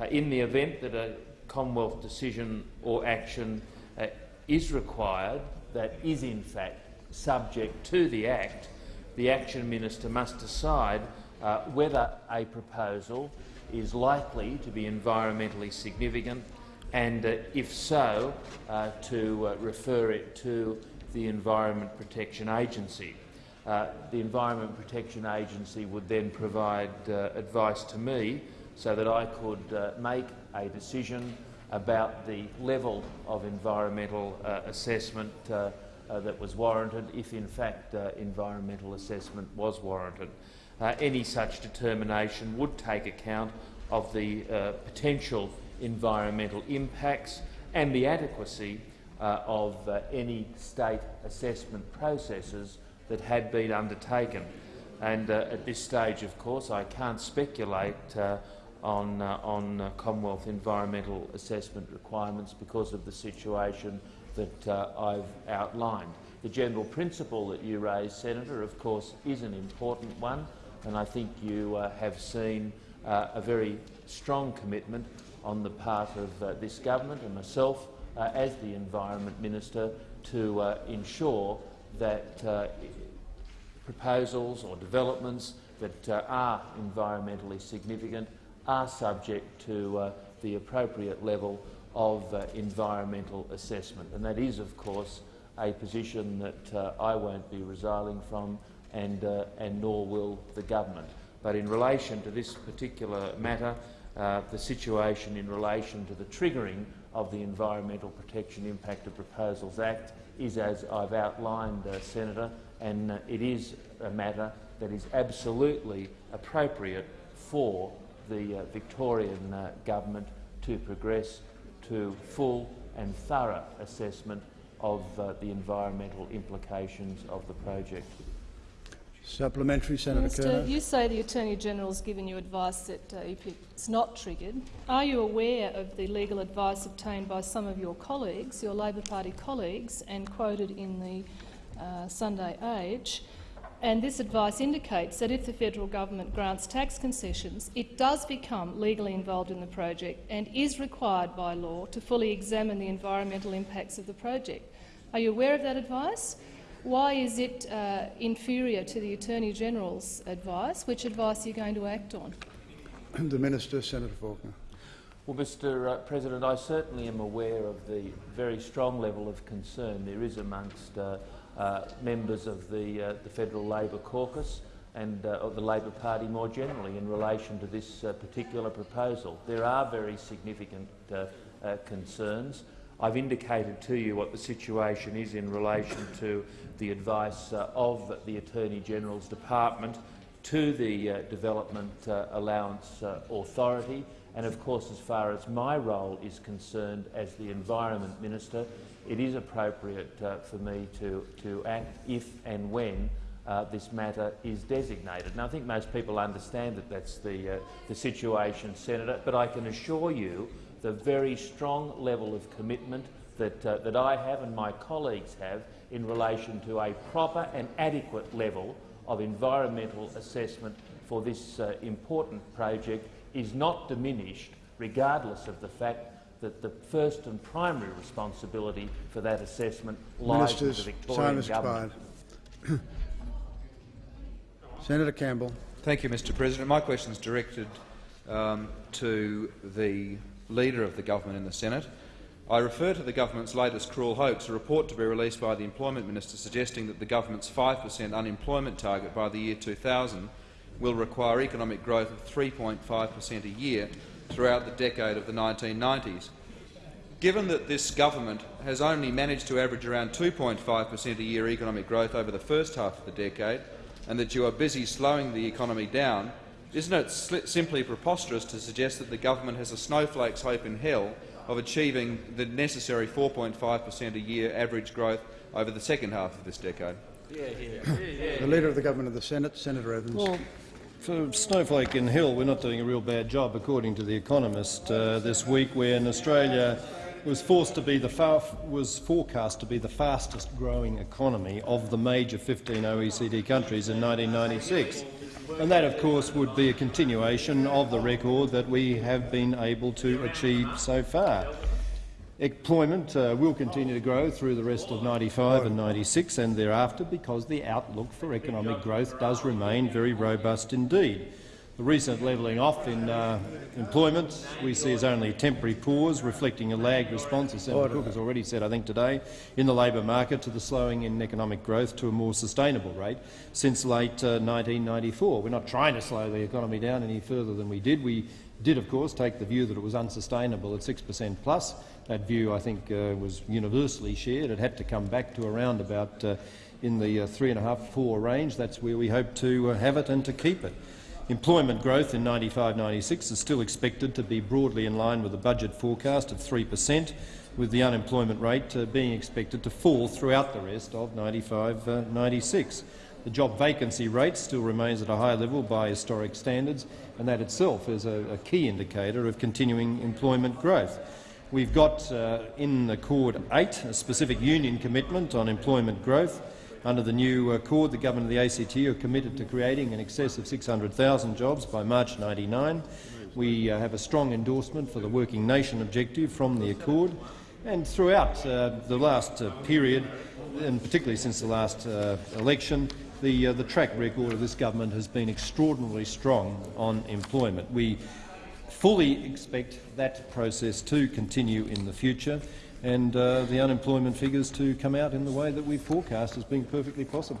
Uh, in the event that a Commonwealth decision or action uh, is required that is in fact subject to the Act, the Action Minister must decide uh, whether a proposal is likely to be environmentally significant and, uh, if so, uh, to uh, refer it to the Environment Protection Agency. Uh, the Environment Protection Agency would then provide uh, advice to me so that I could make a decision about the level of environmental assessment that was warranted, if in fact environmental assessment was warranted. Uh, any such determination would take account of the uh, potential environmental impacts and the adequacy uh, of uh, any state assessment processes that had been undertaken. And uh, at this stage, of course, I can't speculate uh, on, on Commonwealth environmental assessment requirements because of the situation that I've outlined. The general principle that you raised, Senator, of course, is an important one and I think you uh, have seen uh, a very strong commitment on the part of uh, this government and myself uh, as the Environment Minister to uh, ensure that uh, proposals or developments that are environmentally significant are subject to the appropriate level of environmental assessment. And that is, of course, a position that I won't be resiling from and, uh, and nor will the government. But in relation to this particular matter, uh, the situation in relation to the triggering of the Environmental Protection Impact of Proposals Act is as I've outlined, uh, Senator, and uh, it is a matter that is absolutely appropriate for the uh, Victorian uh, government to progress to full and thorough assessment of the environmental implications of the project. Supplementary, Senator Minister, Kernot. you say the Attorney-General has given you advice that uh, is not triggered. Are you aware of the legal advice obtained by some of your colleagues, your Labor Party colleagues, and quoted in the uh, Sunday Age, and this advice indicates that if the federal government grants tax concessions, it does become legally involved in the project and is required by law to fully examine the environmental impacts of the project. Are you aware of that advice? Why is it uh, inferior to the Attorney-General's advice? Which advice are you going to act on? The Minister, Senator Faulkner. Well, Mr uh, President, I certainly am aware of the very strong level of concern there is amongst uh, uh, members of the, uh, the Federal Labor Caucus and uh, of the Labor Party more generally in relation to this uh, particular proposal. There are very significant uh, uh, concerns. I've indicated to you what the situation is in relation to the advice uh, of the Attorney-General's Department to the uh, Development uh, Allowance uh, Authority and, of course, as far as my role is concerned as the Environment Minister, it is appropriate uh, for me to, to act if and when uh, this matter is designated. Now, I think most people understand that that's the, the situation, Senator, but I can assure you the very strong level of commitment that, uh, that I have and my colleagues have in relation to a proper and adequate level of environmental assessment for this uh, important project is not diminished regardless of the fact that the first and primary responsibility for that assessment lies Ministers, with the Victorian time government. Senator Campbell. Thank you, Mr President. My question is directed um, to the Leader of the Government in the Senate. I refer to the government's latest cruel hoax, a report to be released by the Employment Minister suggesting that the government's 5 per cent unemployment target by the year 2000 will require economic growth of 3.5 per cent a year throughout the decade of the 1990s. Given that this government has only managed to average around 2.5 per cent a year economic growth over the first half of the decade, and that you are busy slowing the economy down, isn't it simply preposterous to suggest that the government has a snowflake's hope in hell of achieving the necessary 4.5 per cent a year average growth over the second half of this decade? The Leader of the Government of the Senate, Senator Evans. Well, for Snowflake in Hill, we're not doing a real bad job, according to The Economist uh, this week, when Australia was forced to be the was forecast to be the fastest growing economy of the major 15 OECD countries in 1996. And that, of course, would be a continuation of the record that we have been able to achieve so far. Employment uh, will continue to grow through the rest of 95 and 96 and thereafter because the outlook for economic growth does remain very robust indeed. The recent levelling off in uh, employment we see as only a temporary pause, reflecting a lagged response, as Senator Cook has already said, I think today, in the labour market to the slowing in economic growth to a more sustainable rate since late uh, 1994. We're not trying to slow the economy down any further than we did. We did, of course, take the view that it was unsustainable at 6 per cent plus. That view, I think, uh, was universally shared. It had to come back to around about uh, in the uh, three and a half, four range. That's where we hope to uh, have it and to keep it. Employment growth in 95-96 is still expected to be broadly in line with the budget forecast of 3 per cent, with the unemployment rate uh, being expected to fall throughout the rest of 95-96. The job vacancy rate still remains at a high level by historic standards, and that itself is a, a key indicator of continuing employment growth. We've got uh, in Accord 8 a specific union commitment on employment growth, under the new accord, the government of the ACTU are committed to creating in excess of 600,000 jobs by March 99. We uh, have a strong endorsement for the Working Nation objective from the accord. And throughout uh, the last uh, period, and particularly since the last uh, election, the, uh, the track record of this government has been extraordinarily strong on employment. We fully expect that process to continue in the future and uh, the unemployment figures to come out in the way that we forecast as being perfectly possible.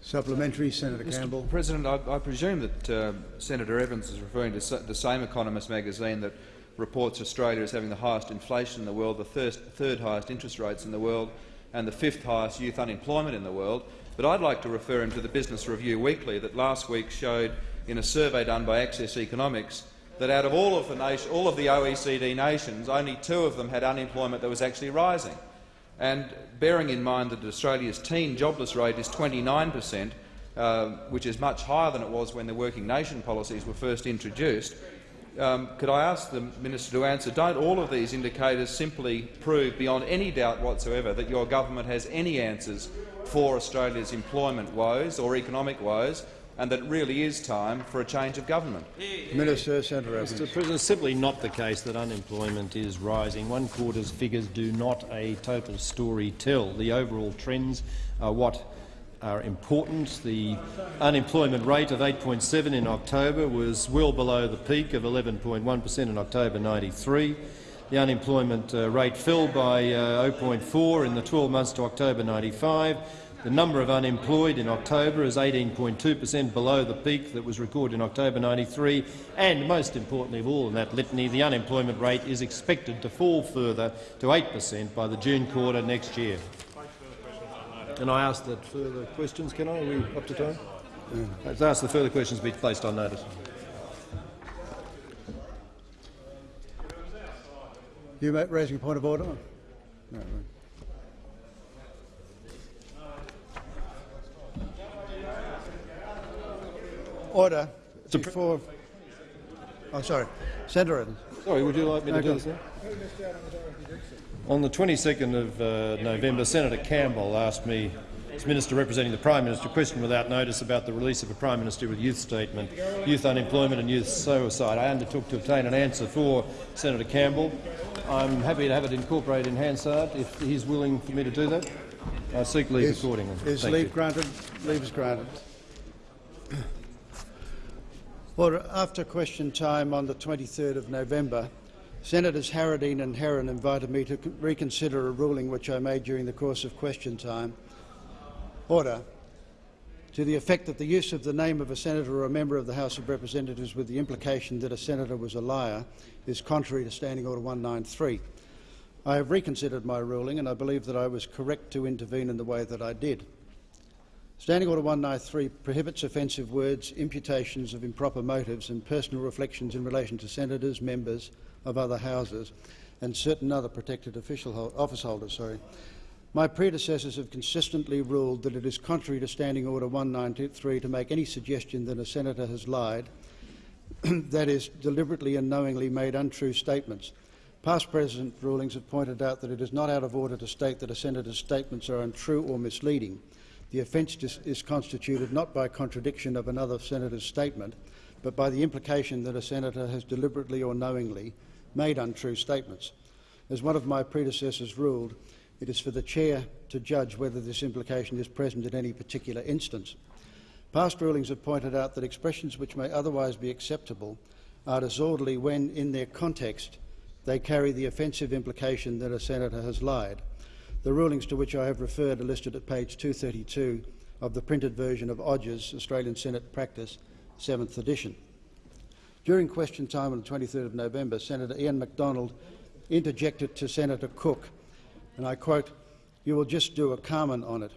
Supplementary, Senator Mr. Campbell. President, I, I presume that uh, Senator Evans is referring to the same Economist magazine that reports Australia as having the highest inflation in the world, the third, third highest interest rates in the world and the fifth highest youth unemployment in the world. But I'd like to refer him to the Business Review Weekly that last week showed, in a survey done by Access Economics, that out of all of, the nation, all of the OECD nations, only two of them had unemployment that was actually rising. And bearing in mind that Australia's teen jobless rate is 29 per cent, uh, which is much higher than it was when the working nation policies were first introduced, um, could I ask the minister to answer, don't all of these indicators simply prove beyond any doubt whatsoever that your government has any answers for Australia's employment woes or economic woes, and that it really is time for a change of government? Minister, Senator Mr President, it's simply not the case that unemployment is rising. One quarter's figures do not a total story tell. The overall trends are what are important. The unemployment rate of 8.7 in October was well below the peak of 11.1 per cent in October 93. The unemployment uh, rate fell by uh, 0.4 in the 12 months to October 95. The number of unemployed in October is 18.2 per cent below the peak that was recorded in October 93, and most importantly of all in that litany, the unemployment rate is expected to fall further to 8 per cent by the June quarter next year. And I ask that further questions, can I? Are we up to time? I ask the further questions be placed on notice. You raising a point of order? No. Order. Before. Oh, sorry. Senator. Sorry, would you like me to Okay. do this now? On the 22nd of uh, November, Senator Campbell asked me, as Minister representing the Prime Minister, a question without notice about the release of a Prime Minister with youth statement, youth unemployment and youth suicide. I undertook to obtain an answer for Senator Campbell. I'm happy to have it incorporated in Hansard if he's willing for me to do that. I seek leave Is- accordingly. Is Thank leave you. granted? Leave is granted. Order. After question time on the 23rd of November, Senators Harradine and Herron invited me to reconsider a ruling which I made during the course of question time. Order. To the effect that the use of the name of a senator or a member of the House of Representatives with the implication that a senator was a liar is contrary to Standing Order 193. I have reconsidered my ruling and I believe that I was correct to intervene in the way that I did. Standing Order 193 prohibits offensive words, imputations of improper motives and personal reflections in relation to senators, members of other houses and certain other protected official office holders. Sorry. My predecessors have consistently ruled that it is contrary to Standing Order 193 to make any suggestion that a senator has lied, that is, deliberately and knowingly made untrue statements. Past President rulings have pointed out that it is not out of order to state that a senator's statements are untrue or misleading. The offence is constituted not by contradiction of another senator's statement, but by the implication that a senator has deliberately or knowingly made untrue statements. As one of my predecessors ruled, it is for the chair to judge whether this implication is present in any particular instance. Past rulings have pointed out that expressions which may otherwise be acceptable are disorderly when, in their context, they carry the offensive implication that a senator has lied. The rulings to which I have referred are listed at page 232 of the printed version of Odgers' Australian Senate Practice, 7th edition. During question time on the 23rd of November, Senator Ian Macdonald interjected to Senator Cook, and I quote, you will just do a comment on it.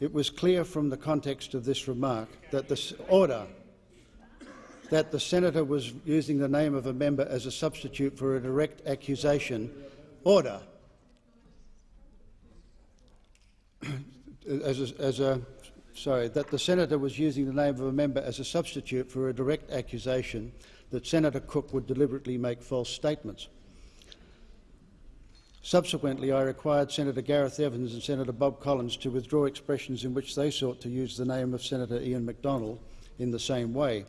It was clear from the context of this remark that the order that the senator was using the name of a member as a substitute for a direct accusation. Order. as a, as a sorry, that the senator was using the name of a member as a substitute for a direct accusation that Senator Cook would deliberately make false statements. Subsequently, I required Senator Gareth Evans and Senator Bob Collins to withdraw expressions in which they sought to use the name of Senator Ian Macdonald in the same way.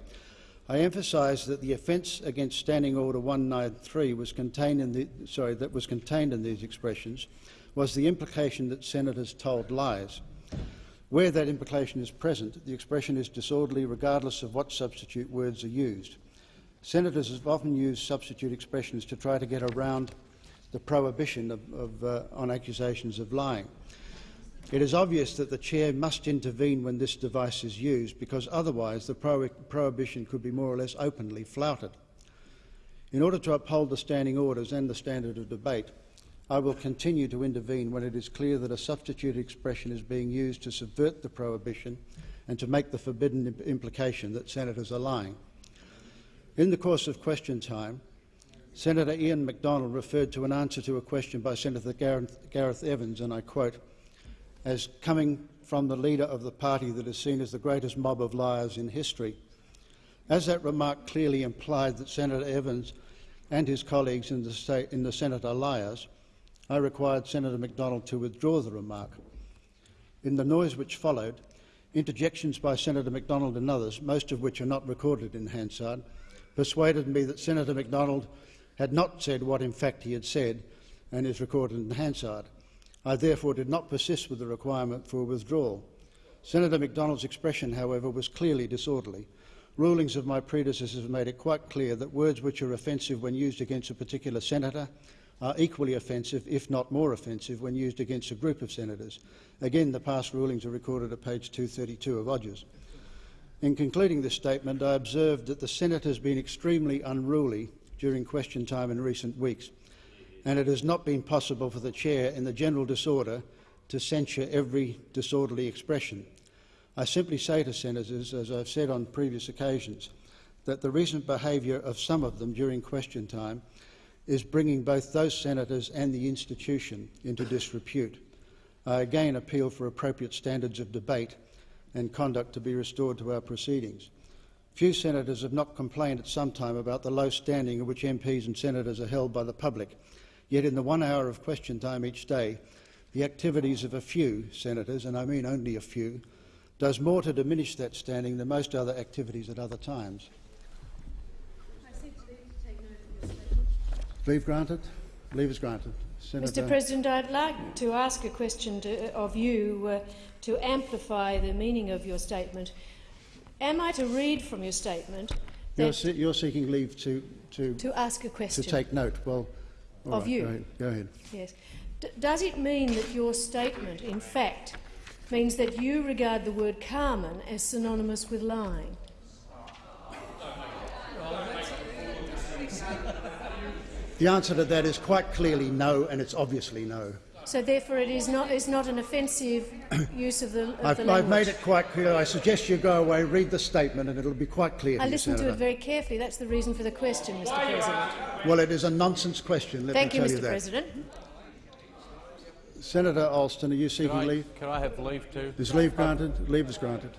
I emphasised that the offence against Standing Order 193 was contained in the, sorry, that was contained in these expressions was the implication that senators told lies. Where that implication is present, the expression is disorderly regardless of what substitute words are used. Senators have often used substitute expressions to try to get around the prohibition of, of, uh, on accusations of lying. It is obvious that the chair must intervene when this device is used because otherwise the pro prohibition could be more or less openly flouted. In order to uphold the standing orders and the standard of debate, I will continue to intervene when it is clear that a substitute expression is being used to subvert the prohibition and to make the forbidden imp implication that senators are lying. In the course of question time, Senator Ian Macdonald referred to an answer to a question by Senator Gareth, Gareth Evans, and I quote, as coming from the leader of the party that is seen as the greatest mob of liars in history. As that remark clearly implied that Senator Evans and his colleagues in the, state, in the Senate are liars, I required Senator Macdonald to withdraw the remark. In the noise which followed, interjections by Senator Macdonald and others, most of which are not recorded in Hansard, persuaded me that Senator Macdonald had not said what in fact he had said and is recorded in Hansard. I therefore did not persist with the requirement for withdrawal. Senator Macdonald's expression, however, was clearly disorderly. Rulings of my predecessors have made it quite clear that words which are offensive when used against a particular senator are equally offensive, if not more offensive, when used against a group of senators. Again, the past rulings are recorded at page 232 of Odgers. In concluding this statement, I observed that the Senate has been extremely unruly during question time in recent weeks, and it has not been possible for the chair, in the general disorder, to censure every disorderly expression. I simply say to senators, as I've said on previous occasions, that the recent behaviour of some of them during question time is bringing both those senators and the institution into disrepute. I again appeal for appropriate standards of debate and conduct to be restored to our proceedings. Few senators have not complained at some time about the low standing in which MPs and senators are held by the public. Yet in the one hour of question time each day, the activities of a few senators, and I mean only a few, does more to diminish that standing than most other activities at other times. Leave granted? Leave is granted. Senator Mr President, I'd like to ask a question to, of you uh, to amplify the meaning of your statement. Am I to read from your statement you're, se you're, seeking leave to, to, to ask a question to take note. Well, of right, you. Go ahead. Go ahead. Yes. D does it mean that your statement, in fact, means that you regard the word Carmen as synonymous with lying? The answer to that is quite clearly no, and it's obviously no. So therefore it is not, is not an offensive use of the, of I've, the I've made it quite clear. I suggest you go away, read the statement, and it'll be quite clear. I listened to it very carefully. That's the reason for the question, Mr President. Well, it is a nonsense question. Let Thank me you, tell Mr you that. President. Senator Alston, are you seeking can I, leave? Can I have leave to? Is leave granted? Leave is granted.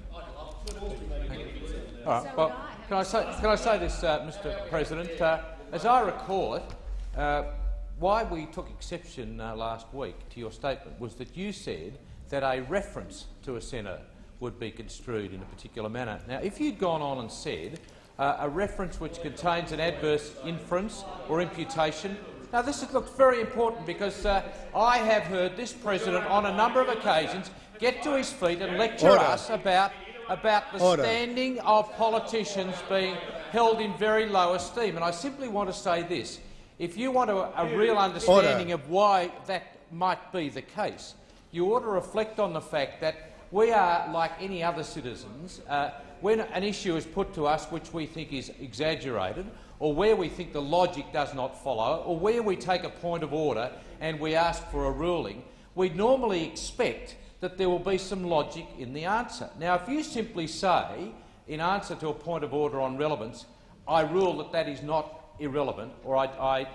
All right. Well, can I say, can I say this, uh, Mr President? Uh, as I recall it, uh, why we took exception uh, last week to your statement was that you said that a reference to a senator would be construed in a particular manner. Now, if you'd gone on and said uh, a reference which contains an adverse inference or imputation, now this is, looks very important because uh, I have heard this president on a number of occasions get to his feet and lecture Order. us about about the Order. standing of politicians being held in very low esteem. And I simply want to say this. If you want a, a real understanding Order. of why that might be the case, you ought to reflect on the fact that we are, like any other citizens, uh, when an issue is put to us which we think is exaggerated, or where we think the logic does not follow, or where we take a point of order and we ask for a ruling, we normally expect that there will be some logic in the answer. Now, if you simply say, in answer to a point of order on relevance, I rule that that is not irrelevant, or I, I,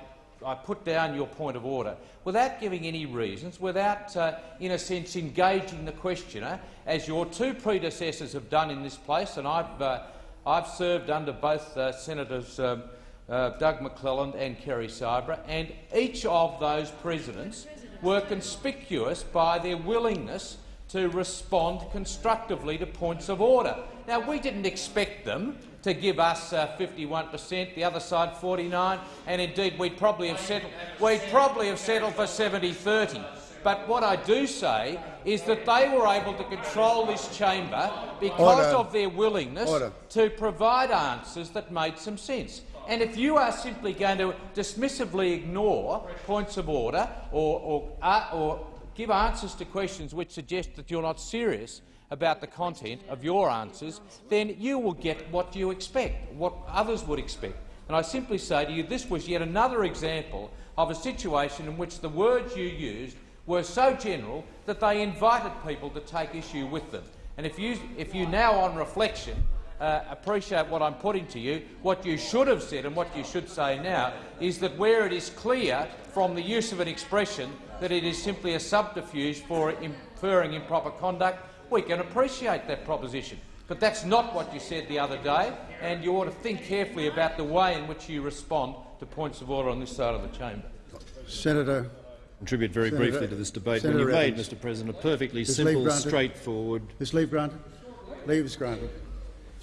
I put down your point of order, without giving any reasons, without, uh, in a sense, engaging the questioner, as your two predecessors have done in this place, and I've, uh, I've served under both uh, Senators um, uh, Doug McClelland and Kerry Sibraa, and each of those presidents were conspicuous by their willingness to respond constructively to points of order. Now, we didn't expect them to give us 51 per cent, the other side 49, and indeed we'd probably have settled, we'd probably have settled for 70-30. But what I do say is that they were able to control this chamber because Order. of their willingness Order. to provide answers that made some sense. And if you are simply going to dismissively ignore points of order or, or, uh, or give answers to questions which suggest that you're not serious about the content of your answers, then you will get what you expect, what others would expect. And I simply say to you, this was yet another example of a situation in which the words you used were so general that they invited people to take issue with them. And if you, if you now, on reflection, uh, appreciate what I'm putting to you, what you should have said and what you should say now is that where it is clear from the use of an expression that it is simply a subterfuge for inferring improper conduct, we can appreciate that proposition. But that's not what you said the other day, and you ought to think carefully about the way in which you respond to points of order on this side of the chamber. Senator. Contribute very Senator, briefly to this debate. Senator when you made, Mr President, a perfectly Is simple, straightforward Is leave granted? Leave is granted.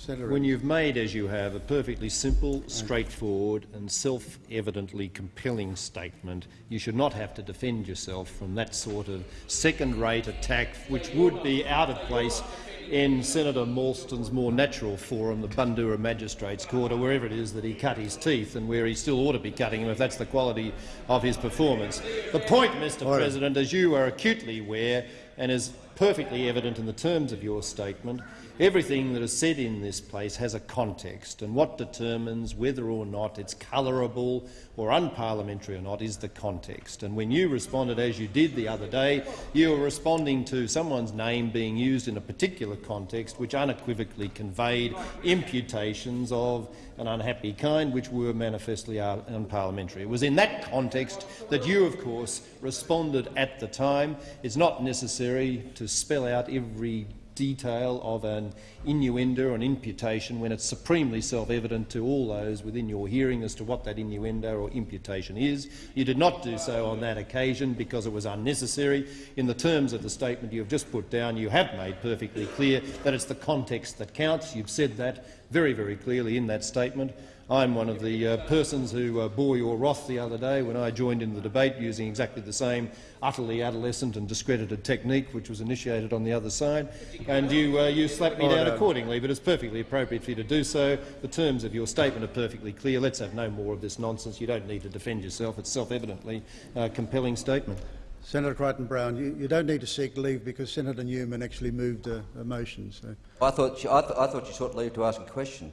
Senator When you've made, as you have, a perfectly simple, straightforward and self-evidently compelling statement, you should not have to defend yourself from that sort of second-rate attack, which would be out of place in Senator Alston's more natural forum, the Bundoora Magistrates Court, or wherever it is that he cut his teeth and where he still ought to be cutting them if that's the quality of his performance. The point, Mr Order. President, as you are acutely aware and is perfectly evident in the terms of your statement, Everything that is said in this place has a context, and what determines whether or not it's colourable or unparliamentary or not is the context. And when you responded as you did the other day, you were responding to someone's name being used in a particular context which unequivocally conveyed imputations of an unhappy kind which were manifestly unparliamentary. It was in that context that you, of course, responded at the time. It's not necessary to spell out every detail of an innuendo or an imputation when it's supremely self-evident to all those within your hearing as to what that innuendo or imputation is. You did not do so on that occasion because it was unnecessary. In the terms of the statement you have just put down, you have made perfectly clear that it's the context that counts. You've said that very, very clearly in that statement. I'm one of the uh, persons who uh, bore your wrath the other day when I joined in the debate using exactly the same utterly adolescent and discredited technique which was initiated on the other side, and you, uh, you slapped me down accordingly. But it's perfectly appropriate for you to do so. The terms of your statement are perfectly clear. Let's have no more of this nonsense. You don't need to defend yourself. It's self-evidently a compelling statement. Senator Crichton-Brown, you, you don't need to seek leave because Senator Newman actually moved a, a motion. So. I thought, she, I, th I thought you sought leave to ask a question.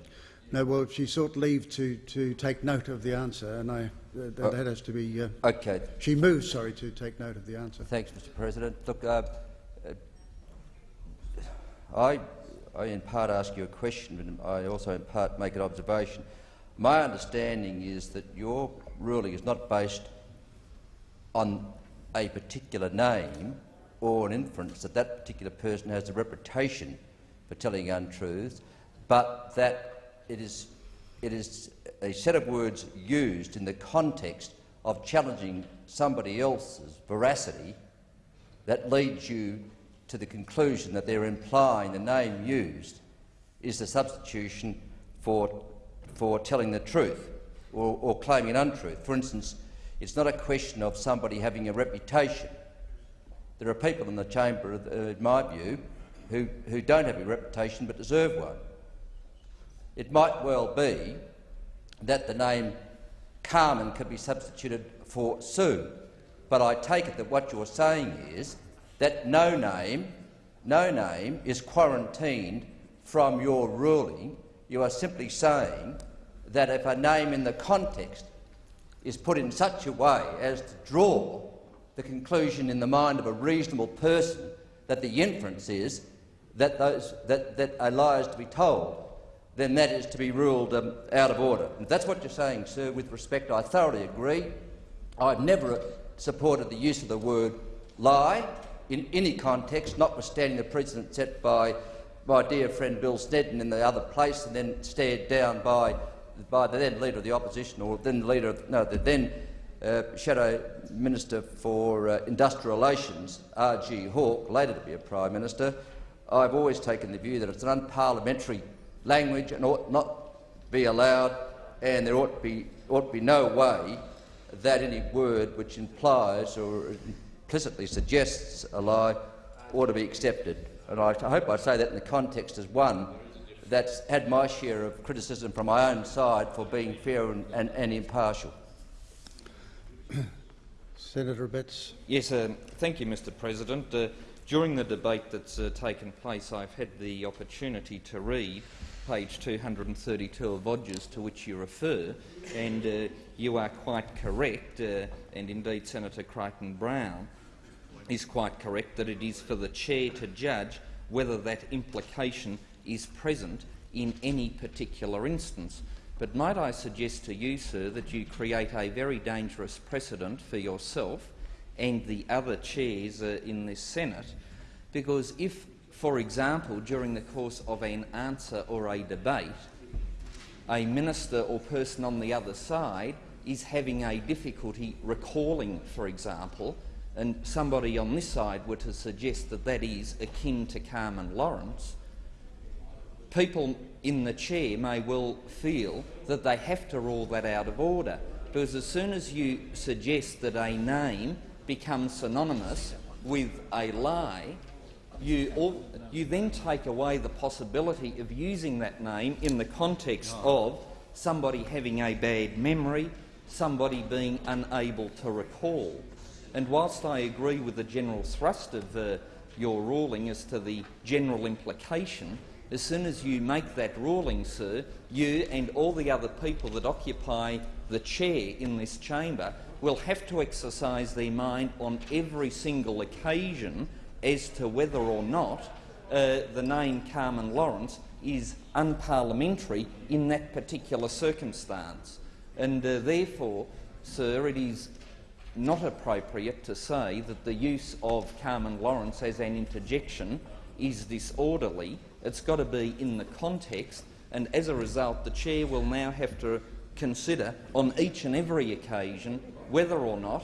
No, well, she sought leave to, to take note of the answer, and I, uh, that, Oh. has to be. Uh, Okay. She moved, sorry, to take note of the answer. Thanks, Mr. President. Look, uh, uh, I, I in part ask you a question, but I also in part make an observation. My understanding is that your ruling is not based on a particular name or an inference that that particular person has a reputation for telling untruths, but that it is, it is a set of words used in the context of challenging somebody else's veracity that leads you to the conclusion that they're implying the name used is the substitution for, for telling the truth or, or claiming an untruth. For instance, it's not a question of somebody having a reputation. There are people in the chamber, in my view, who, who don't have a reputation but deserve one. It might well be that the name Carmen could be substituted for Sue, but I take it that what you're saying is that no name, no name is quarantined from your ruling. You are simply saying that if a name in the context is put in such a way as to draw the conclusion in the mind of a reasonable person that the inference is that, those, that, that a lie is to be told, then that is to be ruled um, out of order. If that's what you're saying, sir, with respect, I thoroughly agree. I've never supported the use of the word lie in any context, notwithstanding the precedent set by my dear friend Bill Snedden in the other place and then stared down by, by the then Leader of the Opposition, or then Leader of, no, the then uh, Shadow Minister for uh, Industrial Relations, R.G. Hawke, later to be a Prime Minister. I've always taken the view that it's an unparliamentary language and ought not be allowed, and there ought to be, ought to be no way that any word which implies or implicitly suggests a lie ought to be accepted. And I hope I say that in the context as one that's had my share of criticism from my own side for being fair and, and, and impartial. Senator Abetz. Yes, uh, thank you, Mr President. Uh, during the debate that's uh, taken place, I've had the opportunity to read page 232 of Odgers to which you refer, and uh, you are quite correct, uh, and indeed Senator Crichton-Brown is quite correct, that it is for the chair to judge whether that implication is present in any particular instance. But might I suggest to you, sir, that you create a very dangerous precedent for yourself and the other chairs uh, in this Senate, because if for example, during the course of an answer or a debate, a minister or person on the other side is having a difficulty recalling, for example, and somebody on this side were to suggest that that is akin to Carmen Lawrence, people in the chair may well feel that they have to rule that out of order, because as soon as you suggest that a name becomes synonymous with a lie, you, all, you then take away the possibility of using that name in the context of somebody having a bad memory, somebody being unable to recall. And whilst I agree with the general thrust of uh, your ruling as to the general implication, as soon as you make that ruling, sir, you and all the other people that occupy the chair in this chamber will have to exercise their mind on every single occasion as to whether or not uh, the name Carmen Lawrence is unparliamentary in that particular circumstance. And uh, therefore, sir, it is not appropriate to say that the use of Carmen Lawrence as an interjection is disorderly. It's got to be in the context, and as a result, the chair will now have to consider on each and every occasion whether or not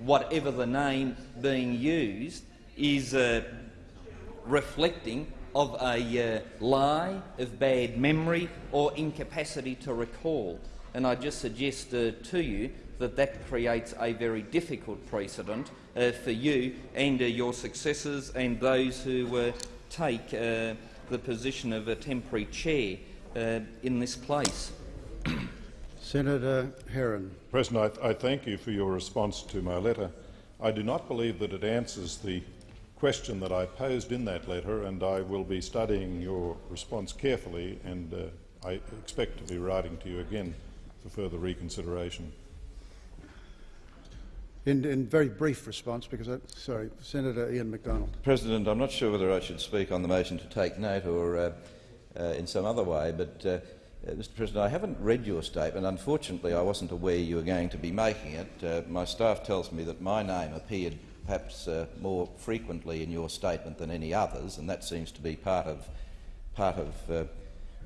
whatever the name being used is uh, reflecting of a uh, lie, of bad memory or incapacity to recall. And I just suggest uh, to you that that creates a very difficult precedent uh, for you and uh, your successors and those who uh, take the position of a temporary chair in this place. Senator Herron. President, I, I thank you for your response to my letter. I do not believe that it answers the question that I posed in that letter, and I will be studying your response carefully, and uh, I expect to be writing to you again for further reconsideration. In, in very brief response, because I, sorry, Senator Ian Macdonald. President, I'm not sure whether I should speak on the motion to take note or uh, uh, in some other way, but uh, uh Mr. President, I haven't read your statement. Unfortunately, I wasn't aware you were going to be making it. Uh, my staff tells me that my name appeared perhaps uh, more frequently in your statement than any others, and that seems to be part of, part of uh,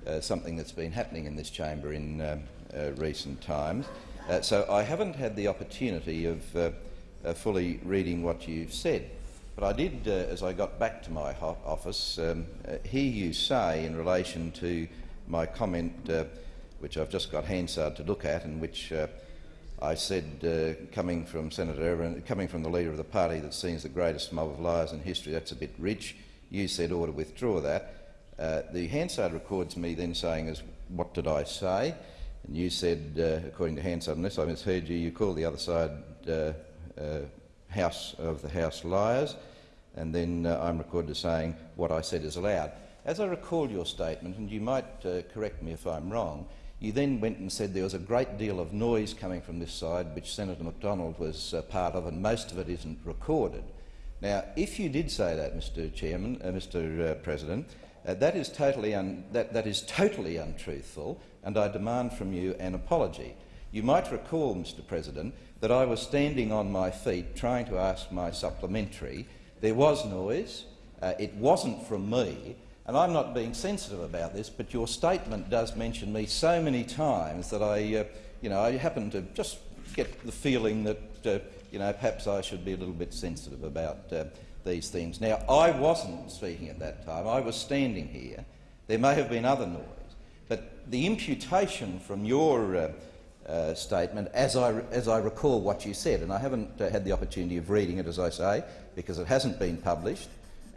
uh, something that's been happening in this chamber in um, uh, recent times. Uh, so I haven't had the opportunity of uh, fully reading what you've said. But I did, as I got back to my office, um, hear you say in relation to my comment, which I've just got Hansard to look at, and which I said, uh, coming from Senator Evans, coming from the leader of the party that seems the greatest mob of liars in history, that's a bit rich. You said, ought to withdraw that. Uh, the Hansard records me then saying, as, what did I say? And you said, uh, according to Hansard, unless I misheard you, you called the other side uh, uh, House of the House liars. And then uh, I'm recorded as saying, what I said is allowed. As I recall your statement, and you might correct me if I'm wrong, you then went and said there was a great deal of noise coming from this side, which Senator Macdonald was uh, part of, and most of it isn't recorded. Now, if you did say that, Mr. Chairman, uh, Mr. Uh, President, uh, that is totally that, that is totally untruthful, and I demand from you an apology. You might recall, Mr. President, that I was standing on my feet trying to ask my supplementary. There was noise. Uh, it wasn't from me and I'm not being sensitive about this, but your statement does mention me so many times that I, uh, you know, I happen to just get the feeling that, uh, you know, perhaps I should be a little bit sensitive about uh, these things. Now, I wasn't speaking at that time. I was standing here. There may have been other noise, but the imputation from your uh, uh, statement, as I, as I recall what you said, and I haven't uh, had the opportunity of reading it, as I say, because it hasn't been published,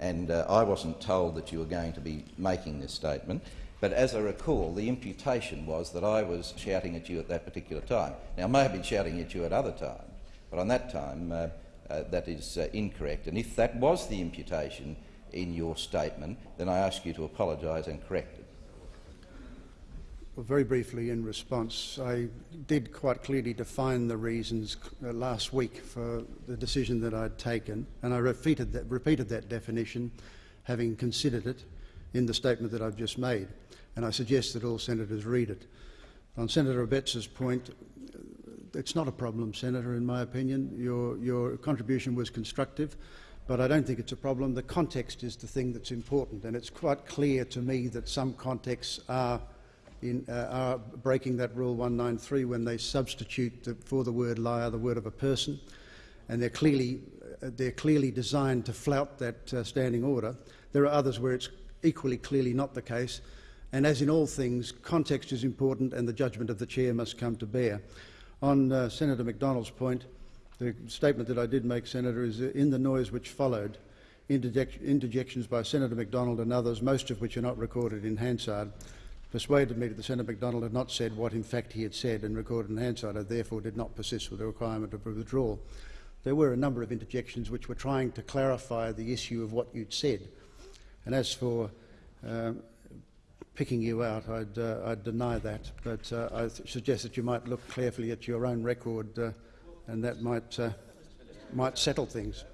and uh, I wasn't told that you were going to be making this statement. But as I recall, the imputation was that I was shouting at you at that particular time. Now, I may have been shouting at you at other times, but on that time, uh, uh, that is uh, incorrect. And if that was the imputation in your statement, then I ask you to apologise and correct it. Very briefly in response, I did quite clearly define the reasons uh, last week for the decision that I'd taken, and I repeated that, repeated that definition, having considered it in the statement that I've just made, and I suggest that all senators read it. On Senator Abetz's point, it's not a problem, Senator, in my opinion. Your, your contribution was constructive. but I don't think it's a problem. The context is the thing that's important, and it's quite clear to me that some contexts are, in, uh, are breaking that Rule 193 when they substitute the, for the word liar the word of a person, and they're clearly, uh, they're clearly designed to flout that uh, standing order. There are others where it's equally clearly not the case, and as in all things, context is important and the judgment of the chair must come to bear. On uh, Senator Macdonald's point, the statement that I did make, Senator, is in the noise which followed, interjections by Senator Macdonald and others, most of which are not recorded in Hansard, persuaded me that the Senator Macdonald had not said what in fact he had said and recorded in Hansard, and therefore did not persist with the requirement of a withdrawal. There were a number of interjections which were trying to clarify the issue of what you'd said. And as for um, picking you out, I'd, uh, I'd deny that, but uh, I suggest that you might look carefully at your own record uh, and that might, uh, might settle things.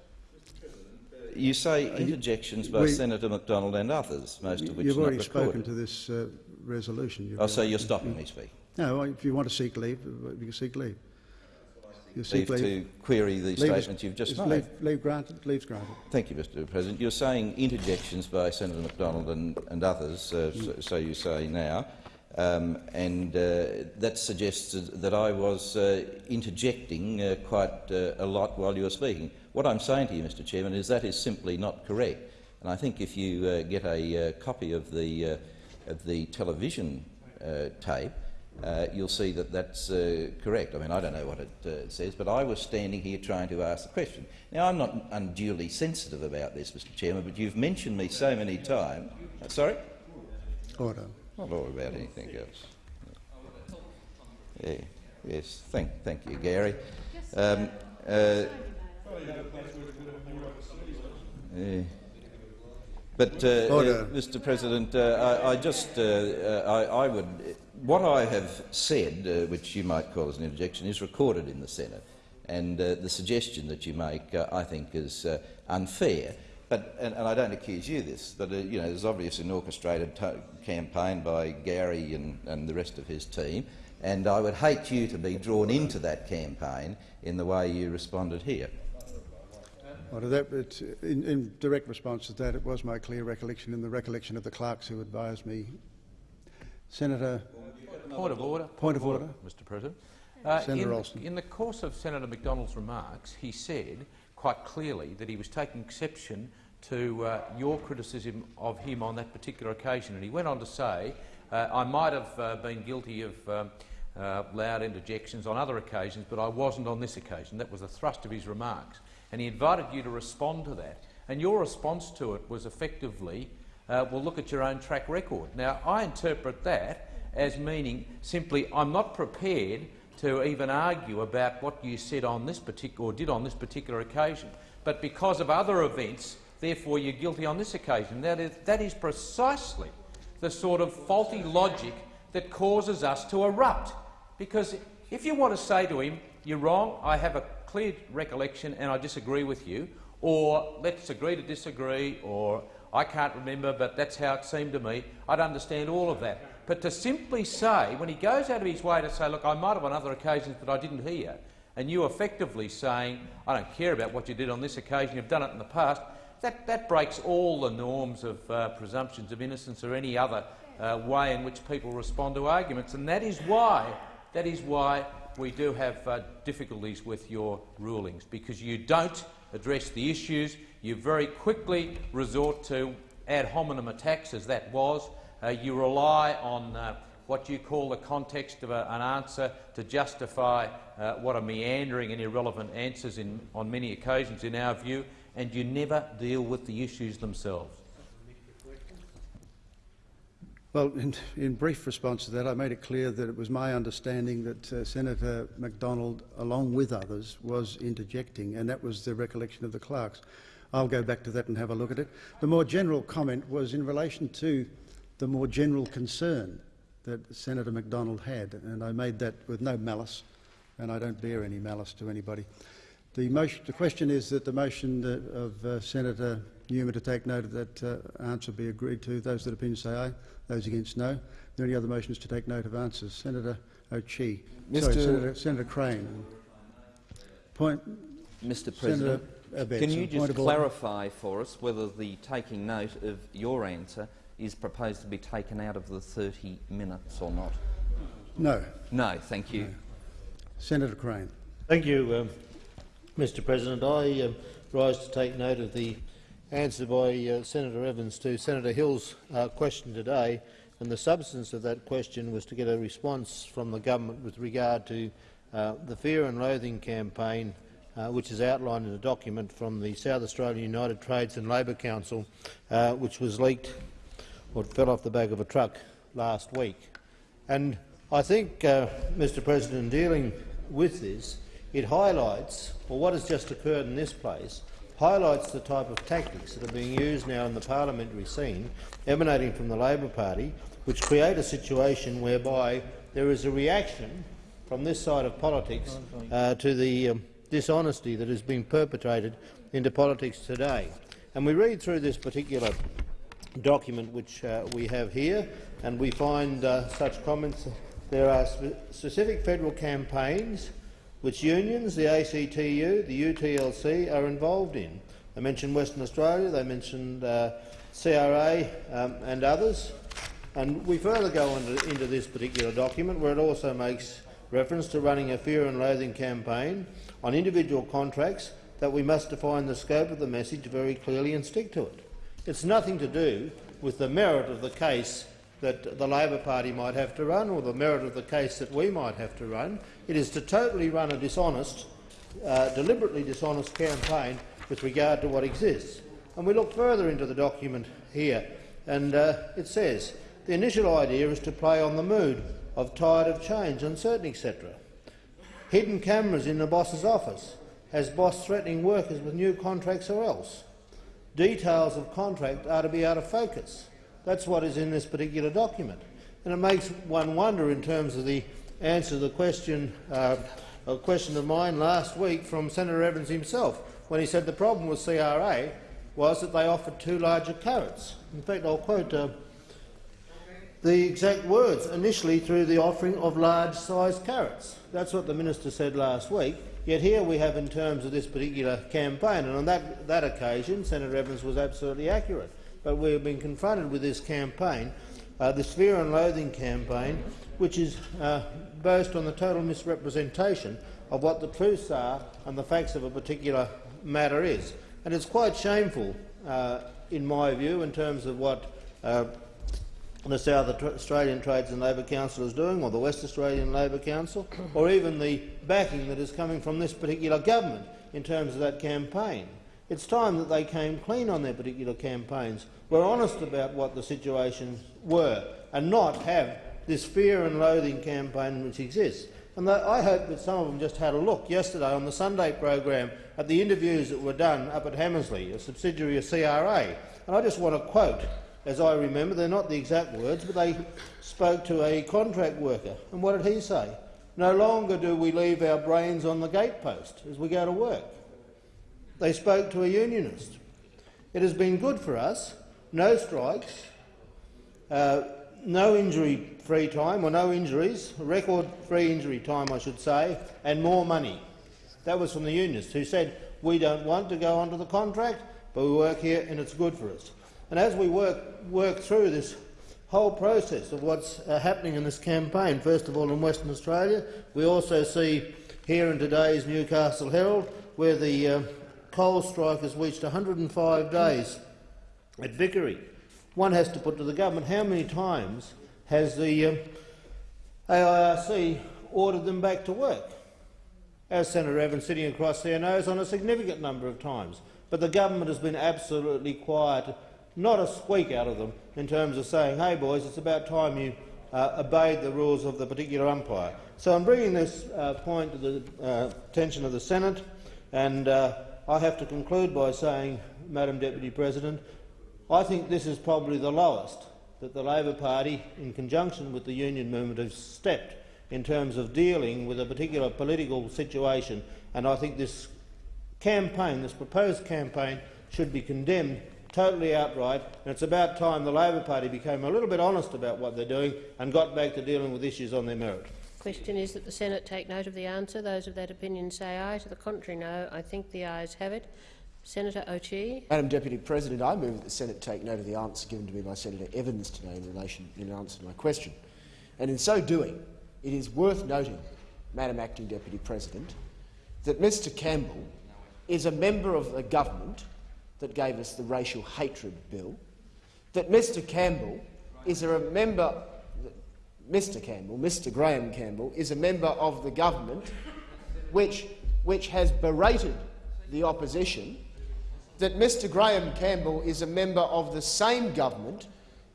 You say interjections by we- Senator Macdonald and others, most of which You've already spoken to this uh, resolution. Oh, so you're stopping me speak. No, if you want to seek leave, uh, you can seek leave. You seek Leave to query the Leave is- statements you've just made. Leave, leave granted. Leave's granted. Thank you, Mr President. You're saying interjections by Senator Macdonald and, and others, uh, so, so you say now, um, and uh, that suggests that I was uh, interjecting uh, quite uh, a lot while you were speaking. What I'm saying to you, Mr Chairman, is that is simply not correct. And I think if you uh, get a uh, copy of the, uh, of the television uh, tape, uh, you'll see that that's uh, correct. I mean, I don't know what it uh, says, but I was standing here trying to ask the question. Now, I'm not unduly sensitive about this, Mr Chairman, but you've mentioned me so many times. Uh, sorry? Order. Not all about anything else. Yeah, yes, thank, thank you, Gary. Um, uh, yeah. But, uh, uh, Mr. President, uh, I, I just, I, I would, what I have said, uh, which you might call as an interjection, is recorded in the Senate, and uh, the suggestion that you make, uh, I think, is uh, unfair. But, and, and I don't accuse you of this, but uh, you know, there's obviously an orchestrated campaign by Gary and, and the rest of his team, and I would hate you to be drawn into that campaign in the way you responded here. Well, that, in, in direct response to that, it was my clear recollection and the recollection of the clerks who advised me. Senator. Point of order. Point of order. Mr President. Uh, Senator in, Alston. in the course of Senator Macdonald's remarks, he said quite clearly that he was taking exception to uh, your criticism of him on that particular occasion. And he went on to say, uh, I might have uh, been guilty of um, uh, loud interjections on other occasions, but I wasn't on this occasion. That was the thrust of his remarks. And he invited you to respond to that. And your response to it was effectively, uh, well, look at your own track record. Now, I interpret that as meaning simply, I'm not prepared to even argue about what you said on this particular or did on this particular occasion. But because of other events, therefore you're guilty on this occasion. That is, that is precisely the sort of faulty logic that causes us to erupt. Because if you want to say to him, you're wrong, I have a clear recollection and I disagree with you, or let's agree to disagree, or I can't remember, but that's how it seemed to me, I'd understand all of that. But to simply say, when he goes out of his way to say, look, I might have on other occasions, but I didn't hear, and you effectively saying, I don't care about what you did on this occasion, you've done it in the past, that, that breaks all the norms of uh, presumptions of innocence or any other uh, way in which people respond to arguments. And that is why, that is why we do have uh, difficulties with your rulings, because you don't address the issues, you very quickly resort to ad hominem attacks, as that was, uh, you rely on uh, what you call the context of a, an answer to justify uh, what are meandering and irrelevant answers in, on many occasions in our view, and you never deal with the issues themselves. Well, in, in brief response to that, I made it clear that it was my understanding that uh, Senator Macdonald, along with others, was interjecting, and that was the recollection of the clerks. I'll go back to that and have a look at it. The more general comment was in relation to the more general concern that Senator Macdonald had, and I made that with no malice, and I don't bear any malice to anybody. The, motion, the question is that the motion of uh, Senator Newman to take note of that uh, answer be agreed to. Those that opinion say aye. Those against no. Are there any other motions to take note of answers? Senator O'Chee. Sorry, Senator, Senator Crane. Point. Mr. President. Abetz. Can you just of order. clarify for us whether the taking note of your answer is proposed to be taken out of the 30 minutes or not? No. No, thank you. Senator Crane. Thank you, um, Mr President. I um, rise to take note of the answer by uh, Senator Evans to Senator Hill's uh, question today, and the substance of that question was to get a response from the government with regard to uh, the Fear and Loathing campaign, uh, which is outlined in a document from the South Australian United Trades and Labor Council, uh, which was leaked or fell off the back of a truck last week. And I think, uh, Mr President, in dealing with this, it highlights, or what has just occurred in this place, highlights the type of tactics that are being used now in the parliamentary scene, emanating from the Labor Party, which create a situation whereby there is a reaction from this side of politics uh, to the um, dishonesty has been perpetrated into politics today. And we read through this particular document which uh, we have here, and we find uh, such comments. There are spe specific federal campaigns which unions, the ACTU, the UTLC are involved in. They mentioned Western Australia, they mentioned uh, CRA um, and others. And we further go into, into this particular document where it also makes reference to running a fear and loathing campaign on individual contracts that we must define the scope of the message very clearly and stick to it. It's nothing to do with the merit of the case that the Labor Party might have to run or the merit of the case that we might have to run. It is to totally run a dishonest, uh, deliberately dishonest campaign with regard to what exists. And we look further into the document here, and uh, it says the initial idea is to play on the mood of tired of change, uncertain, etc. Hidden cameras in the boss's office, has boss threatening workers with new contracts or else. Details of contract are to be out of focus. That's what is in this particular document. And it makes one wonder in terms of the answer to the question, uh, a question of mine last week from Senator Evans himself, when he said the problem with CRA was that they offered too large a carrots. In fact, I'll quote uh, the exact words, initially through the offering of large-sized carrots. That's what the minister said last week. Yet here we have in terms of this particular campaign, and on that, that occasion Senator Evans was absolutely accurate. But we have been confronted with this campaign, uh, this fear and loathing campaign, which is uh, based on the total misrepresentation of what the truths are and the facts of a particular matter is. And it's quite shameful, uh, in my view, in terms of what uh, the South Australian Trades and Labor Council is doing, or the West Australian Labor Council, or even the backing that is coming from this particular government in terms of that campaign. It's time that they came clean on their particular campaigns, were honest about what the situations were, and not have this fear and loathing campaign which exists. And I hope that some of them just had a look yesterday on the Sunday program at the interviews that were done up at Hamersley, a subsidiary of CRA. And I just want to quote as I remember, they're not the exact words, but they spoke to a contract worker. And what did he say? No longer do we leave our brains on the gatepost as we go to work. They spoke to a unionist. It has been good for us. No strikes, uh, no injury-free time, or no injuries, record-free injury time, I should say, and more money. That was from the unionists, who said, we don't want to go onto the contract, but we work here and it's good for us. And as we work, work through this whole process of what's uh, happening in this campaign, first of all in Western Australia, we also see here in today's Newcastle Herald where the uh, coal strike has reached 105 days at Vickery. One has to put to the government how many times has the uh, AIRC ordered them back to work? As Senator Evans sitting across there knows, on a significant number of times. But the government has been absolutely quiet, not a squeak out of them in terms of saying, hey boys, it's about time you uh, obeyed the rules of the particular umpire. So I'm bringing this uh, point to the uh, attention of the Senate, and uh, I have to conclude by saying, Madam Deputy President, I think this is probably the lowest that the Labor Party, in conjunction with the union movement, has stepped in terms of dealing with a particular political situation, and I think this campaign, this proposed campaign, should be condemned totally outright, and it's about time the Labor Party became a little bit honest about what they're doing and got back to dealing with issues on their merit. Question is that the Senate take note of the answer. Those of that opinion say aye. To the contrary, no. I think the ayes have it. Senator O'Chee. Madam Deputy President, I move that the Senate take note of the answer given to me by Senator Evans today in relation in answer to my question. And in so doing, it is worth noting, Madam Acting Deputy President, that Mr Campbell is a member of the government that gave us the racial hatred bill, that Mr Campbell is a member Mr Campbell, Mr Graeme Campbell, is a member of the government which, which has berated the opposition, that Mr Graeme Campbell is a member of the same government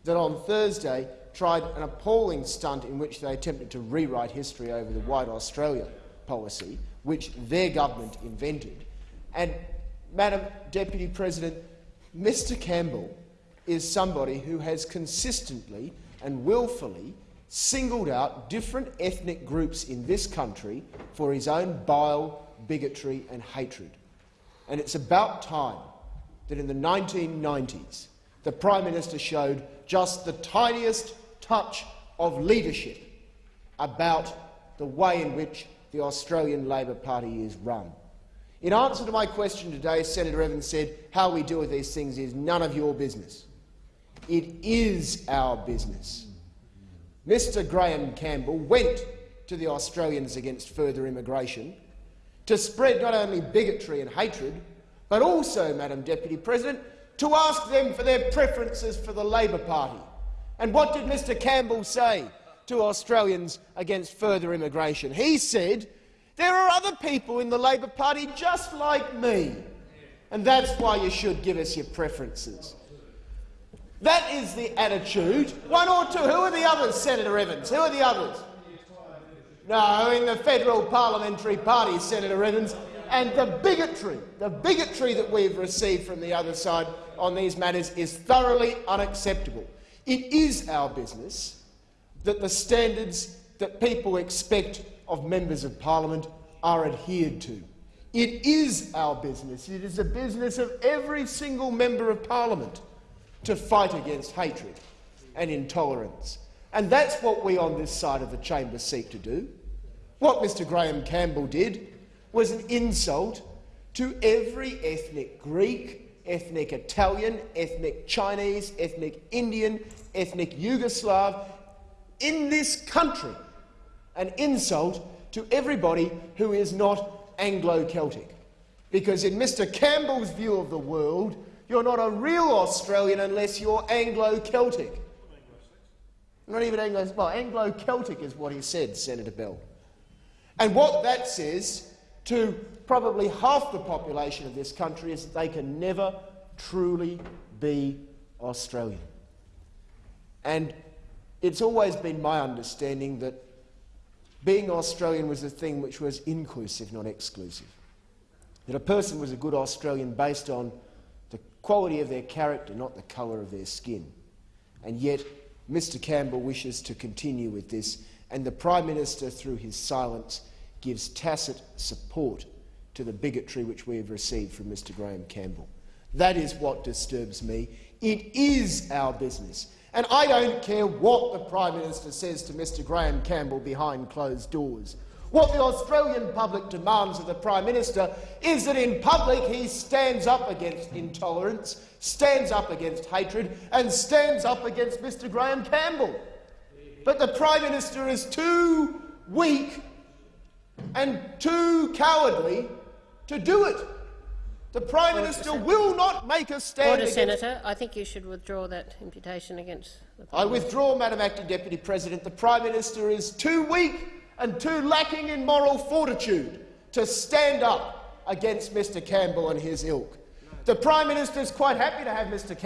that on Thursday tried an appalling stunt in which they attempted to rewrite history over the White Australia policy, which their government invented. And, Madam Deputy President, Mr Campbell is somebody who has consistently and willfully singled out different ethnic groups in this country for his own bile, bigotry and hatred. And it's about time that in the 1990s the Prime Minister showed just the tiniest touch of leadership about the way in which the Australian Labor Party is run. In answer to my question today, Senator Evans said, how we deal with these things is none of your business. It is our business. Mr Graeme Campbell went to the Australians Against Further Immigration to spread not only bigotry and hatred, but also, Madam Deputy President, to ask them for their preferences for the Labor Party. And what did Mr Campbell say to Australians Against Further Immigration? He said, there are other people in the Labor Party just like me, and that's why you should give us your preferences. That is the attitude. One or two. Who are the others, Senator Evans? Who are the others? No, in the federal parliamentary party, Senator Evans. And the bigotry, the bigotry that we've received from the other side on these matters is thoroughly unacceptable. It is our business that the standards that people expect of members of parliament are adhered to. It is our business. It is the business of every single member of parliament to fight against hatred and intolerance. And that's what we on this side of the chamber seek to do. What Mr Graeme Campbell did was an insult to every ethnic Greek, ethnic Italian, ethnic Chinese, ethnic Indian, ethnic Yugoslav in this country. An insult to everybody who is not Anglo-Celtic. Because in Mr Campbell's view of the world, you're not a real Australian unless you're Anglo-Celtic. Not even Anglo, well, Anglo-Celtic is what he said, Senator Bell. And what that says to probably half the population of this country is that they can never truly be Australian. And it's always been my understanding that being Australian was a thing which was inclusive, not exclusive. That a person was a good Australian based on quality of their character, not the colour of their skin. And yet Mr Campbell wishes to continue with this, and the Prime Minister, through his silence, gives tacit support to the bigotry which we have received from Mr Graeme Campbell. That is what disturbs me. It is our business. And I don't care what the Prime Minister says to Mr Graeme Campbell behind closed doors. What the Australian public demands of the Prime Minister is that in public he stands up against intolerance, stands up against hatred and stands up against Mr Graeme Campbell. But the Prime Minister is too weak and too cowardly to do it. The Prime Order, Minister will not make a stand Order. Senator. I think you should withdraw that imputation against the I withdraw, Madam Acting Deputy President. The Prime Minister is too weak and too lacking in moral fortitude to stand up against Mr Campbell and his ilk. The Prime Minister is quite happy to have Mr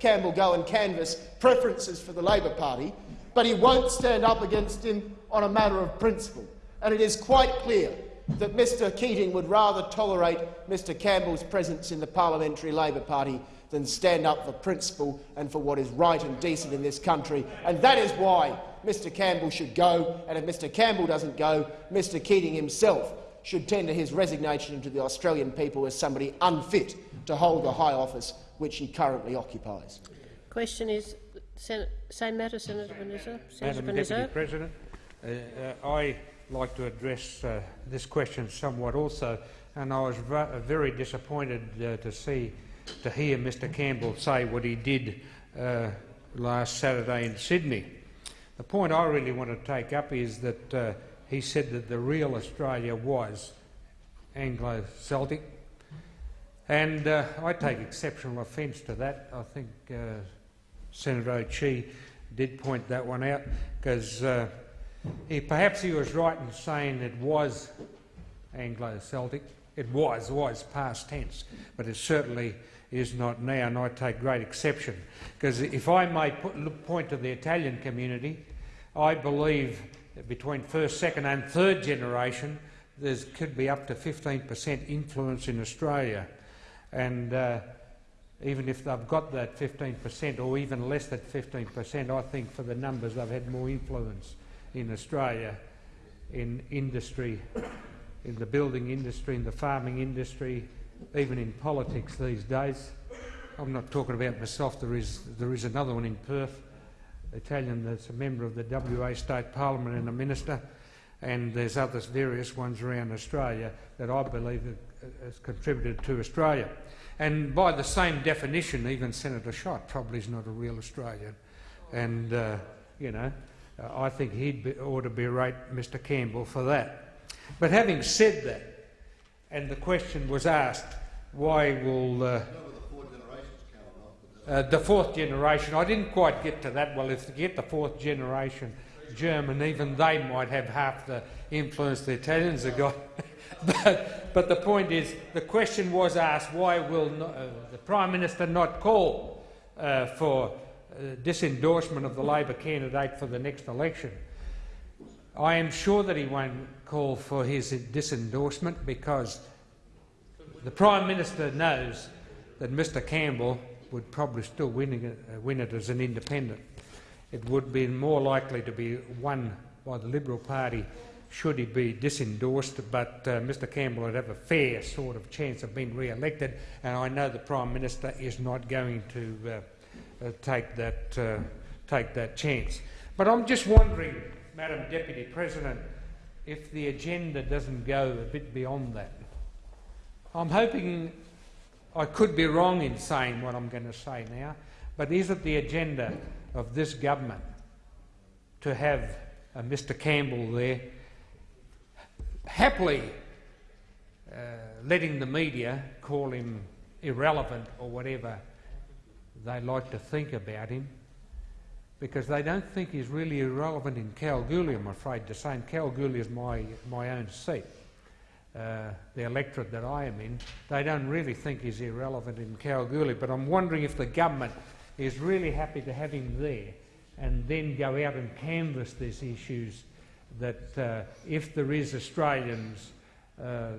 Campbell go and canvass preferences for the Labor Party, but he won't stand up against him on a matter of principle. And it is quite clear that Mr Keating would rather tolerate Mr Campbell's presence in the Parliamentary Labor Party than stand up for principle and for what is right and decent in this country. And that is why Mr Campbell should go, and if Mr Campbell doesn't go, Mr Keating himself should tender his resignation to the Australian people as somebody unfit to hold the high office which he currently occupies. Question is, Sen same matter, Senator Panizza. Madam Deputy President, uh, uh, I like to address uh, this question somewhat also, and I was very disappointed uh, to see, to hear Mr Campbell say what he did uh, last Saturday in Sydney. The point I really want to take up is that uh, he said that the real Australia was Anglo-Celtic, and uh, I take exceptional offence to that. I think uh, Senator O'Chee did point that one out, because uh, he, perhaps he was right in saying it was Anglo-Celtic. It was, was past tense, but it certainly is not now, and I take great exception. Because if I may put, point to the Italian community, I believe that between first, second and third generation there could be up to 15% influence in Australia. And uh, even if they've got that 15% or even less than 15%, I think for the numbers they've had more influence in Australia in industry, in the building industry, in the farming industry, even in politics these days. I'm not talking about myself, there is, there is another one in Perth, Italian, that's a member of the WA State Parliament and a minister, and there's others, various ones around Australia that I believe has contributed to Australia. And by the same definition, even Senator Schacht probably is not a real Australian. And, uh, you know, uh, I think he ought to berate Mr Campbell for that. But having said that, and the question was asked, why will uh, uh, the fourth generation, I didn't quite get to that. Well, if you get the fourth generation German, even they might have half the influence the Italians have got. but, but the point is, the question was asked, why will not, uh, the Prime Minister not call uh, for uh, disendorsement of the Labor candidate for the next election? I am sure that he won't call for his disendorsement because the Prime Minister knows that Mr Campbell would probably still win it, as an independent. It would be more likely to be won by the Liberal Party should he be disendorsed, but uh, Mr Campbell would have a fair sort of chance of being re-elected, and I know the Prime Minister is not going to uh, uh, take, that, uh, take that chance. But I'm just wondering, Madam Deputy President, if the agenda doesn't go a bit beyond that. I'm hoping I could be wrong in saying what I'm going to say now, but is it the agenda of this government to have uh, Mr Campbell there happily uh, letting the media call him irrelevant or whatever they like to think about him because they don't think he's really irrelevant in Kalgoorlie, I'm afraid to say. And Kalgoorlie is my, my own seat, uh, the electorate that I am in. They don't really think he's irrelevant in Kalgoorlie, but I'm wondering if the government is really happy to have him there and then go out and canvass these issues that uh, if there is Australians, uh,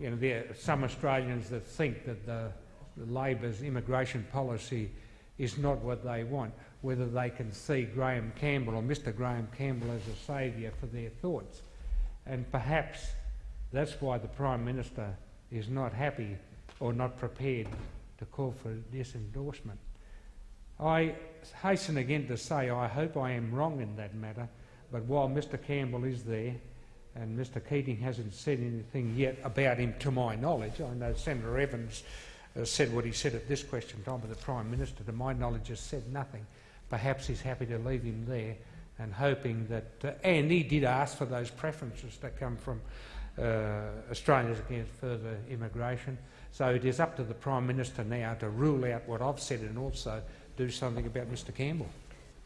you know, there are some Australians that think that the, the Labor's immigration policy is not what they want, whether they can see Graeme Campbell or Mr Graeme Campbell as a saviour for their thoughts. And perhaps that's why the Prime Minister is not happy or not prepared to call for this endorsement. I hasten again to say I hope I am wrong in that matter, but while Mr Campbell is there, and Mr Keating hasn't said anything yet about him to my knowledge, I know Senator Evans uh, said what he said at this question time, but the Prime Minister, to my knowledge, has said nothing. Perhaps he's happy to leave him there and hoping that... Uh, and he did ask for those preferences that come from uh, Australians against further immigration. So it is up to the Prime Minister now to rule out what I've said and also do something about Mr Campbell.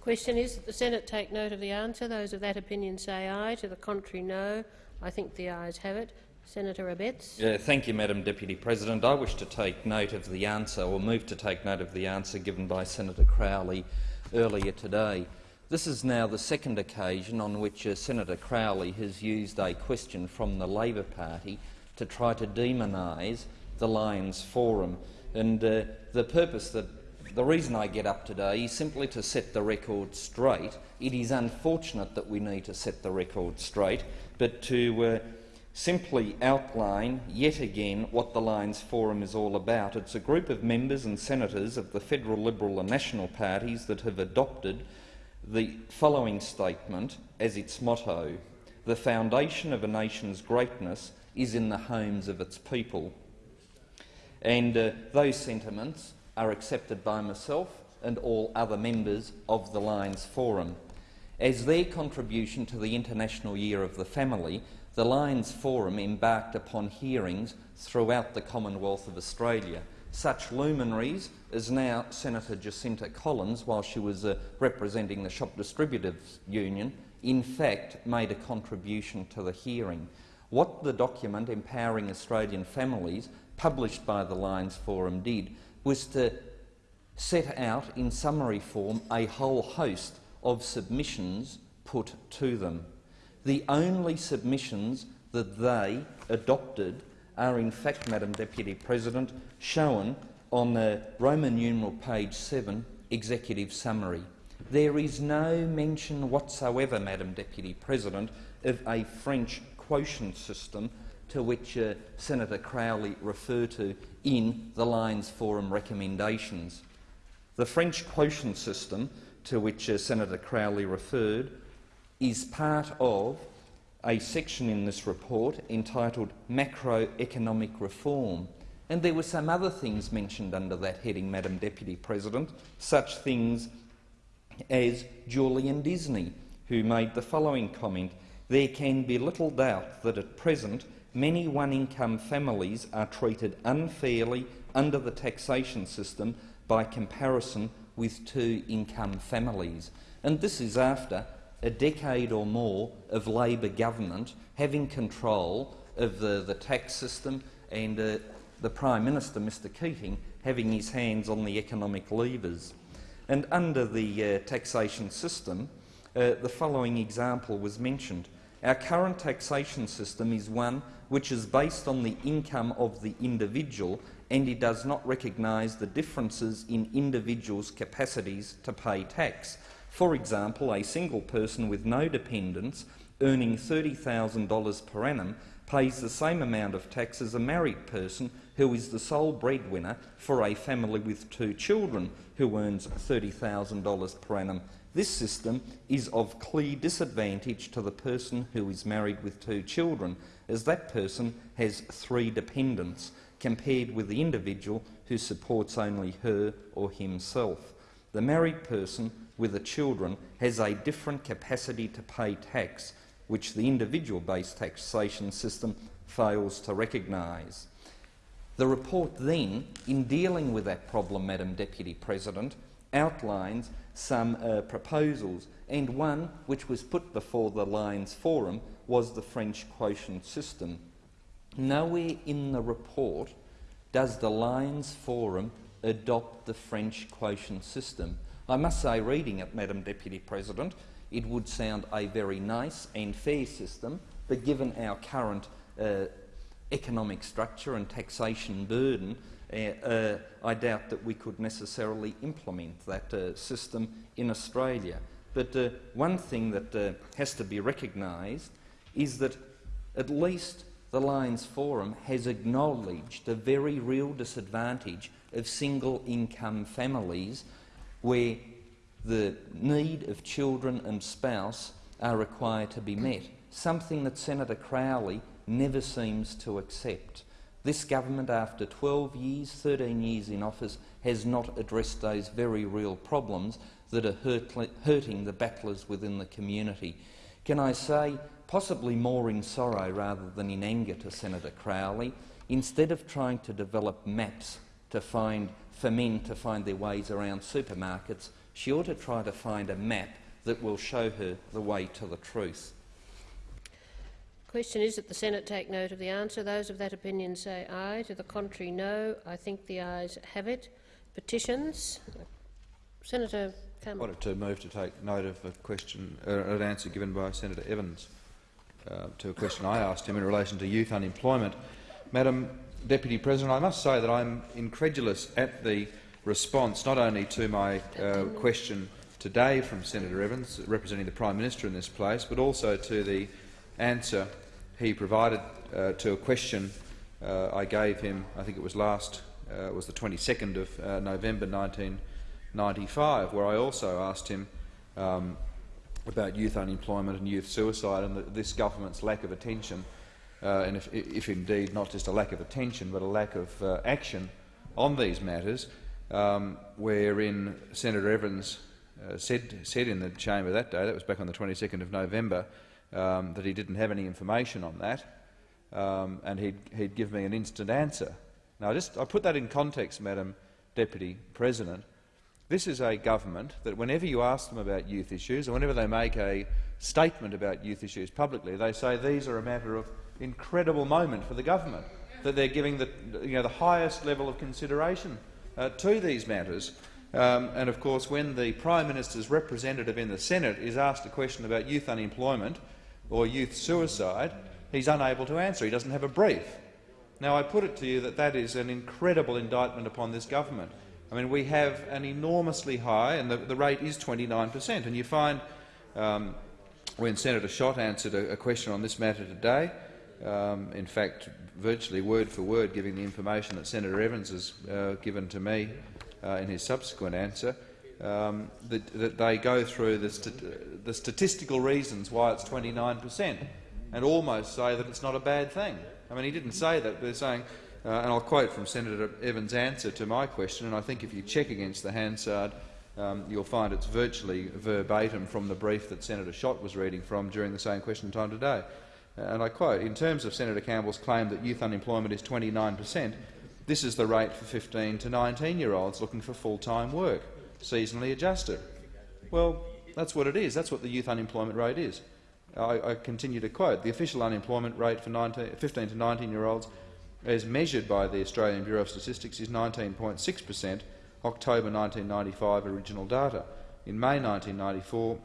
Question is that the Senate take note of the answer. Those of that opinion say aye. To the contrary, no. I think the ayes have it. Senator Abetz. Yeah, thank you, Madam Deputy President. I wish to take note of the answer, or move to take note of the answer given by Senator Crowley earlier today. This is now the second occasion on which uh, Senator Crowley has used a question from the Labor Party to try to demonise the Lyons Forum. And uh, the purpose that the reason I get up today is simply to set the record straight. It is unfortunate that we need to set the record straight, but to uh, simply outline yet again what the Lyons Forum is all about. It's a group of members and senators of the Federal Liberal and National parties that have adopted the following statement as its motto. the foundation of a nation's greatness is in the homes of its people. And uh, those sentiments are accepted by myself and all other members of the Lyons Forum. As their contribution to the International Year of the Family, the Lyons Forum embarked upon hearings throughout the Commonwealth of Australia. Such luminaries as now Senator Jacinta Collins, while she was uh, representing the Shop Distributors Union, in fact made a contribution to the hearing. What the document Empowering Australian Families, published by the Lyons Forum, did was to set out in summary form a whole host of submissions put to them. The only submissions that they adopted are in fact, Madam Deputy President, shown on the Roman numeral page 7, Executive Summary. There is no mention whatsoever, Madam Deputy President, of a French quotient system to which uh, Senator Crowley referred to in the Lyons Forum recommendations. The French quotient system to which uh, Senator Crowley referred is part of a section in this report entitled Macroeconomic Reform. And there were some other things mentioned under that heading, Madam Deputy President, such things as Julian Disney, who made the following comment, there can be little doubt that at present many one-income families are treated unfairly under the taxation system by comparison with two-income families. And this is after a decade or more of Labor government having control of the, the tax system and uh, the Prime Minister, Mr Keating, having his hands on the economic levers. And under the uh, taxation system, uh, the following example was mentioned. Our current taxation system is one which is based on the income of the individual and it does not recognise the differences in individuals' capacities to pay tax. For example, a single person with no dependents earning $30,000 per annum pays the same amount of tax as a married person who is the sole breadwinner for a family with two children who earns $30,000 per annum. This system is of clear disadvantage to the person who is married with two children, as that person has three dependents, compared with the individual who supports only her or himself. The married person with the children has a different capacity to pay tax, which the individual-based taxation system fails to recognise. The report then, in dealing with that problem, Madam Deputy President, outlines some uh, proposals, and one which was put before the Lyons Forum was the French quotient system. Nowhere in the report does the Lyons Forum adopt the French quotient system. I must say, reading it, Madam Deputy President, it would sound a very nice and fair system, but given our current uh, economic structure and taxation burden, uh, uh, I doubt that we could necessarily implement that uh, system in Australia. But uh, one thing that uh, has to be recognised is that at least the Lyons Forum has acknowledged the very real disadvantage of single-income families where the need of children and spouse are required to be met, something that Senator Crowley never seems to accept. This government, after 12 years, 13 years in office, has not addressed those very real problems that are hurt, hurting the battlers within the community. Can I say, possibly more in sorrow rather than in anger to Senator Crowley, instead of trying to develop maps to find, for men to find their ways around supermarkets, she ought to try to find a map that will show her the way to the truth. Question is that the Senate take note of the answer. Those of that opinion say aye. To the contrary, no. I think the ayes have it. Petitions. Senator Campbell. I wanted to move to take note of a question, uh, an answer given by Senator Evans uh, to a question I asked him in relation to youth unemployment. Madam Deputy President, I must say that I'm incredulous at the response not only to my uh, question today from Senator Evans, representing the Prime Minister in this place, but also to the answer he provided uh, to a question uh, I gave him, I think it was last, uh, was the 22nd of uh, November 1995, where I also asked him um, about youth unemployment and youth suicide and the, this government's lack of attention, uh, and if, if, indeed not just a lack of attention but a lack of uh, action on these matters, um, wherein Senator Evans uh, said, said in the chamber that day, that was back on the 22nd of November, um, that he didn't have any information on that, um, and he'd, he'd give me an instant answer. Now, just, I put that in context, Madam Deputy President. This is a government that whenever you ask them about youth issues, or whenever they make a statement about youth issues publicly, they say these are a matter of incredible moment for the government, that they're giving the, you know, the highest level of consideration uh, to these matters. Um, and of course, when the Prime Minister's representative in the Senate is asked a question about youth unemployment or youth suicide, he's unable to answer. He doesn't have a brief. Now, I put it to you that that is an incredible indictment upon this government. I mean, we have an enormously high, and the, the rate is 29 per cent. And you find, um, when Senator Schacht answered a, a, question on this matter today, um, in fact, virtually word for word giving the information that Senator Evans has uh, given to me uh, in his subsequent answer, um, that, that, they go through the, st the, statistical reasons why it's 29 per cent and almost say that it's not a bad thing. I mean, he didn't say that, but they're saying, uh, and I'll quote from Senator Evans' answer to my question, and I think if you check against the Hansard, um, you'll find it's virtually verbatim from the brief that Senator Schacht was reading from during the same question time today. Uh, and I quote, in terms of Senator Campbell's claim that youth unemployment is 29 per cent, this is the rate for 15 to 19-year-olds looking for full-time work, seasonally adjusted. Well, that's what it is. That's what the youth unemployment rate is. I, I continue to quote, the official unemployment rate for 19, 15 to 19-year-olds as measured by the Australian Bureau of Statistics is 19.6 per cent, October 1995 original data. In May 1994,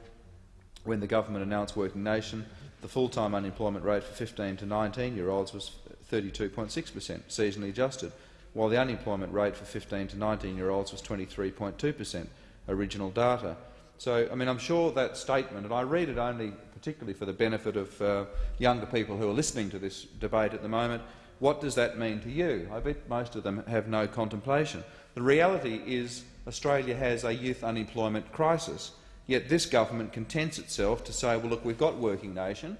when the government announced Working Nation, the full-time unemployment rate for 15 to 19-year-olds was 32.6 per cent, seasonally adjusted while the unemployment rate for 15 to 19-year-olds was 23.2 per cent, original data. So, I mean, I'm sure that statement, and I read it only particularly for the benefit of uh, younger people who are listening to this debate at the moment, what does that mean to you? I bet most of them have no contemplation. The reality is Australia has a youth unemployment crisis, yet this government contents itself to say, well, look, we've got Working Nation,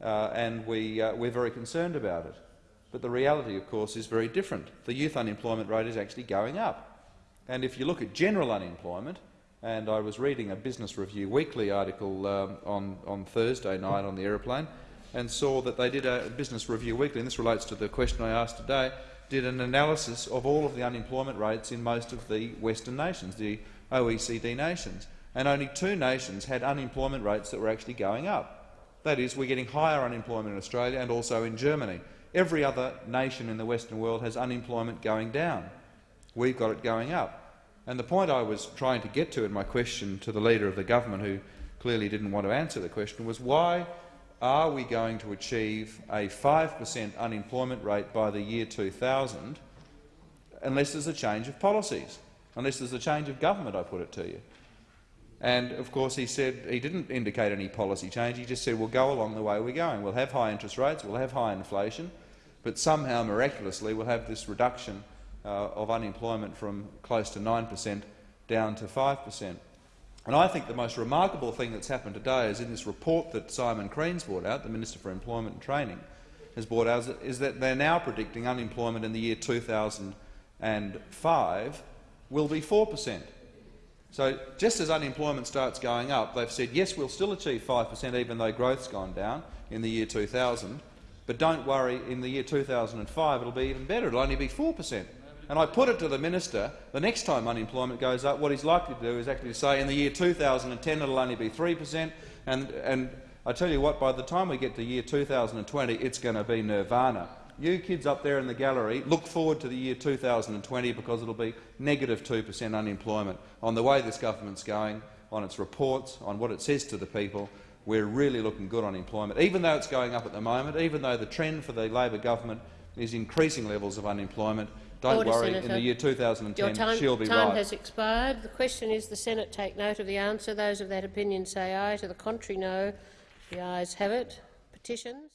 uh, and we, uh, we're very concerned about it. But the reality, of course, is very different. The youth unemployment rate is actually going up. And if you look at general unemployment, and I was reading a Business Review Weekly article um, on, on Thursday night on the aeroplane and saw that they did a Business Review Weekly, and this relates to the question I asked today, did an analysis of all of the unemployment rates in most of the Western nations, the OECD nations, and only two nations had unemployment rates that were actually going up. That is, we're getting higher unemployment in Australia and also in Germany. Every other nation in the Western world has unemployment going down. We've got it going up. And the point I was trying to get to in my question to the Leader of the Government, who clearly didn't want to answer the question, was why are we going to achieve a 5 per cent unemployment rate by the year 2000 unless there's a change of policies, unless there's a change of government, I put it to you. And of course he said he didn't indicate any policy change. He just said we'll go along the way we're going. We'll have high interest rates, we'll have high inflation, but somehow miraculously we'll have this reduction uh, of unemployment from close to 9 per cent down to 5 per cent. And I think the most remarkable thing that's happened today is in this report that Simon Crean's brought out, the Minister for Employment and Training, has brought out, is that they're now predicting unemployment in the year 2005 will be 4 per cent. So just as unemployment starts going up, they've said, yes, we'll still achieve 5 per cent even though growth's gone down in the year 2000, but don't worry, in the year 2005 it'll be even better. It'll only be 4 per cent. And I put it to the minister, the next time unemployment goes up, what he's likely to do is actually say in the year 2010 it'll only be 3 per cent, and, and I tell you what, by the time we get to year 2020, it's going to be nirvana. You kids up there in the gallery, look forward to the year 2020 because it'll be negative 2 per cent unemployment. On the way this government's going, on its reports, on what it says to the people, we're really looking good on employment, even though it's going up at the moment, even though the trend for the Labor government is increasing levels of unemployment. Don't Order, worry, Senator. in the year 2010 Your time, she'll be time right. has expired. The question is the Senate take note of the answer. Those of that opinion say aye. To the contrary, no. The ayes have it. Petitions.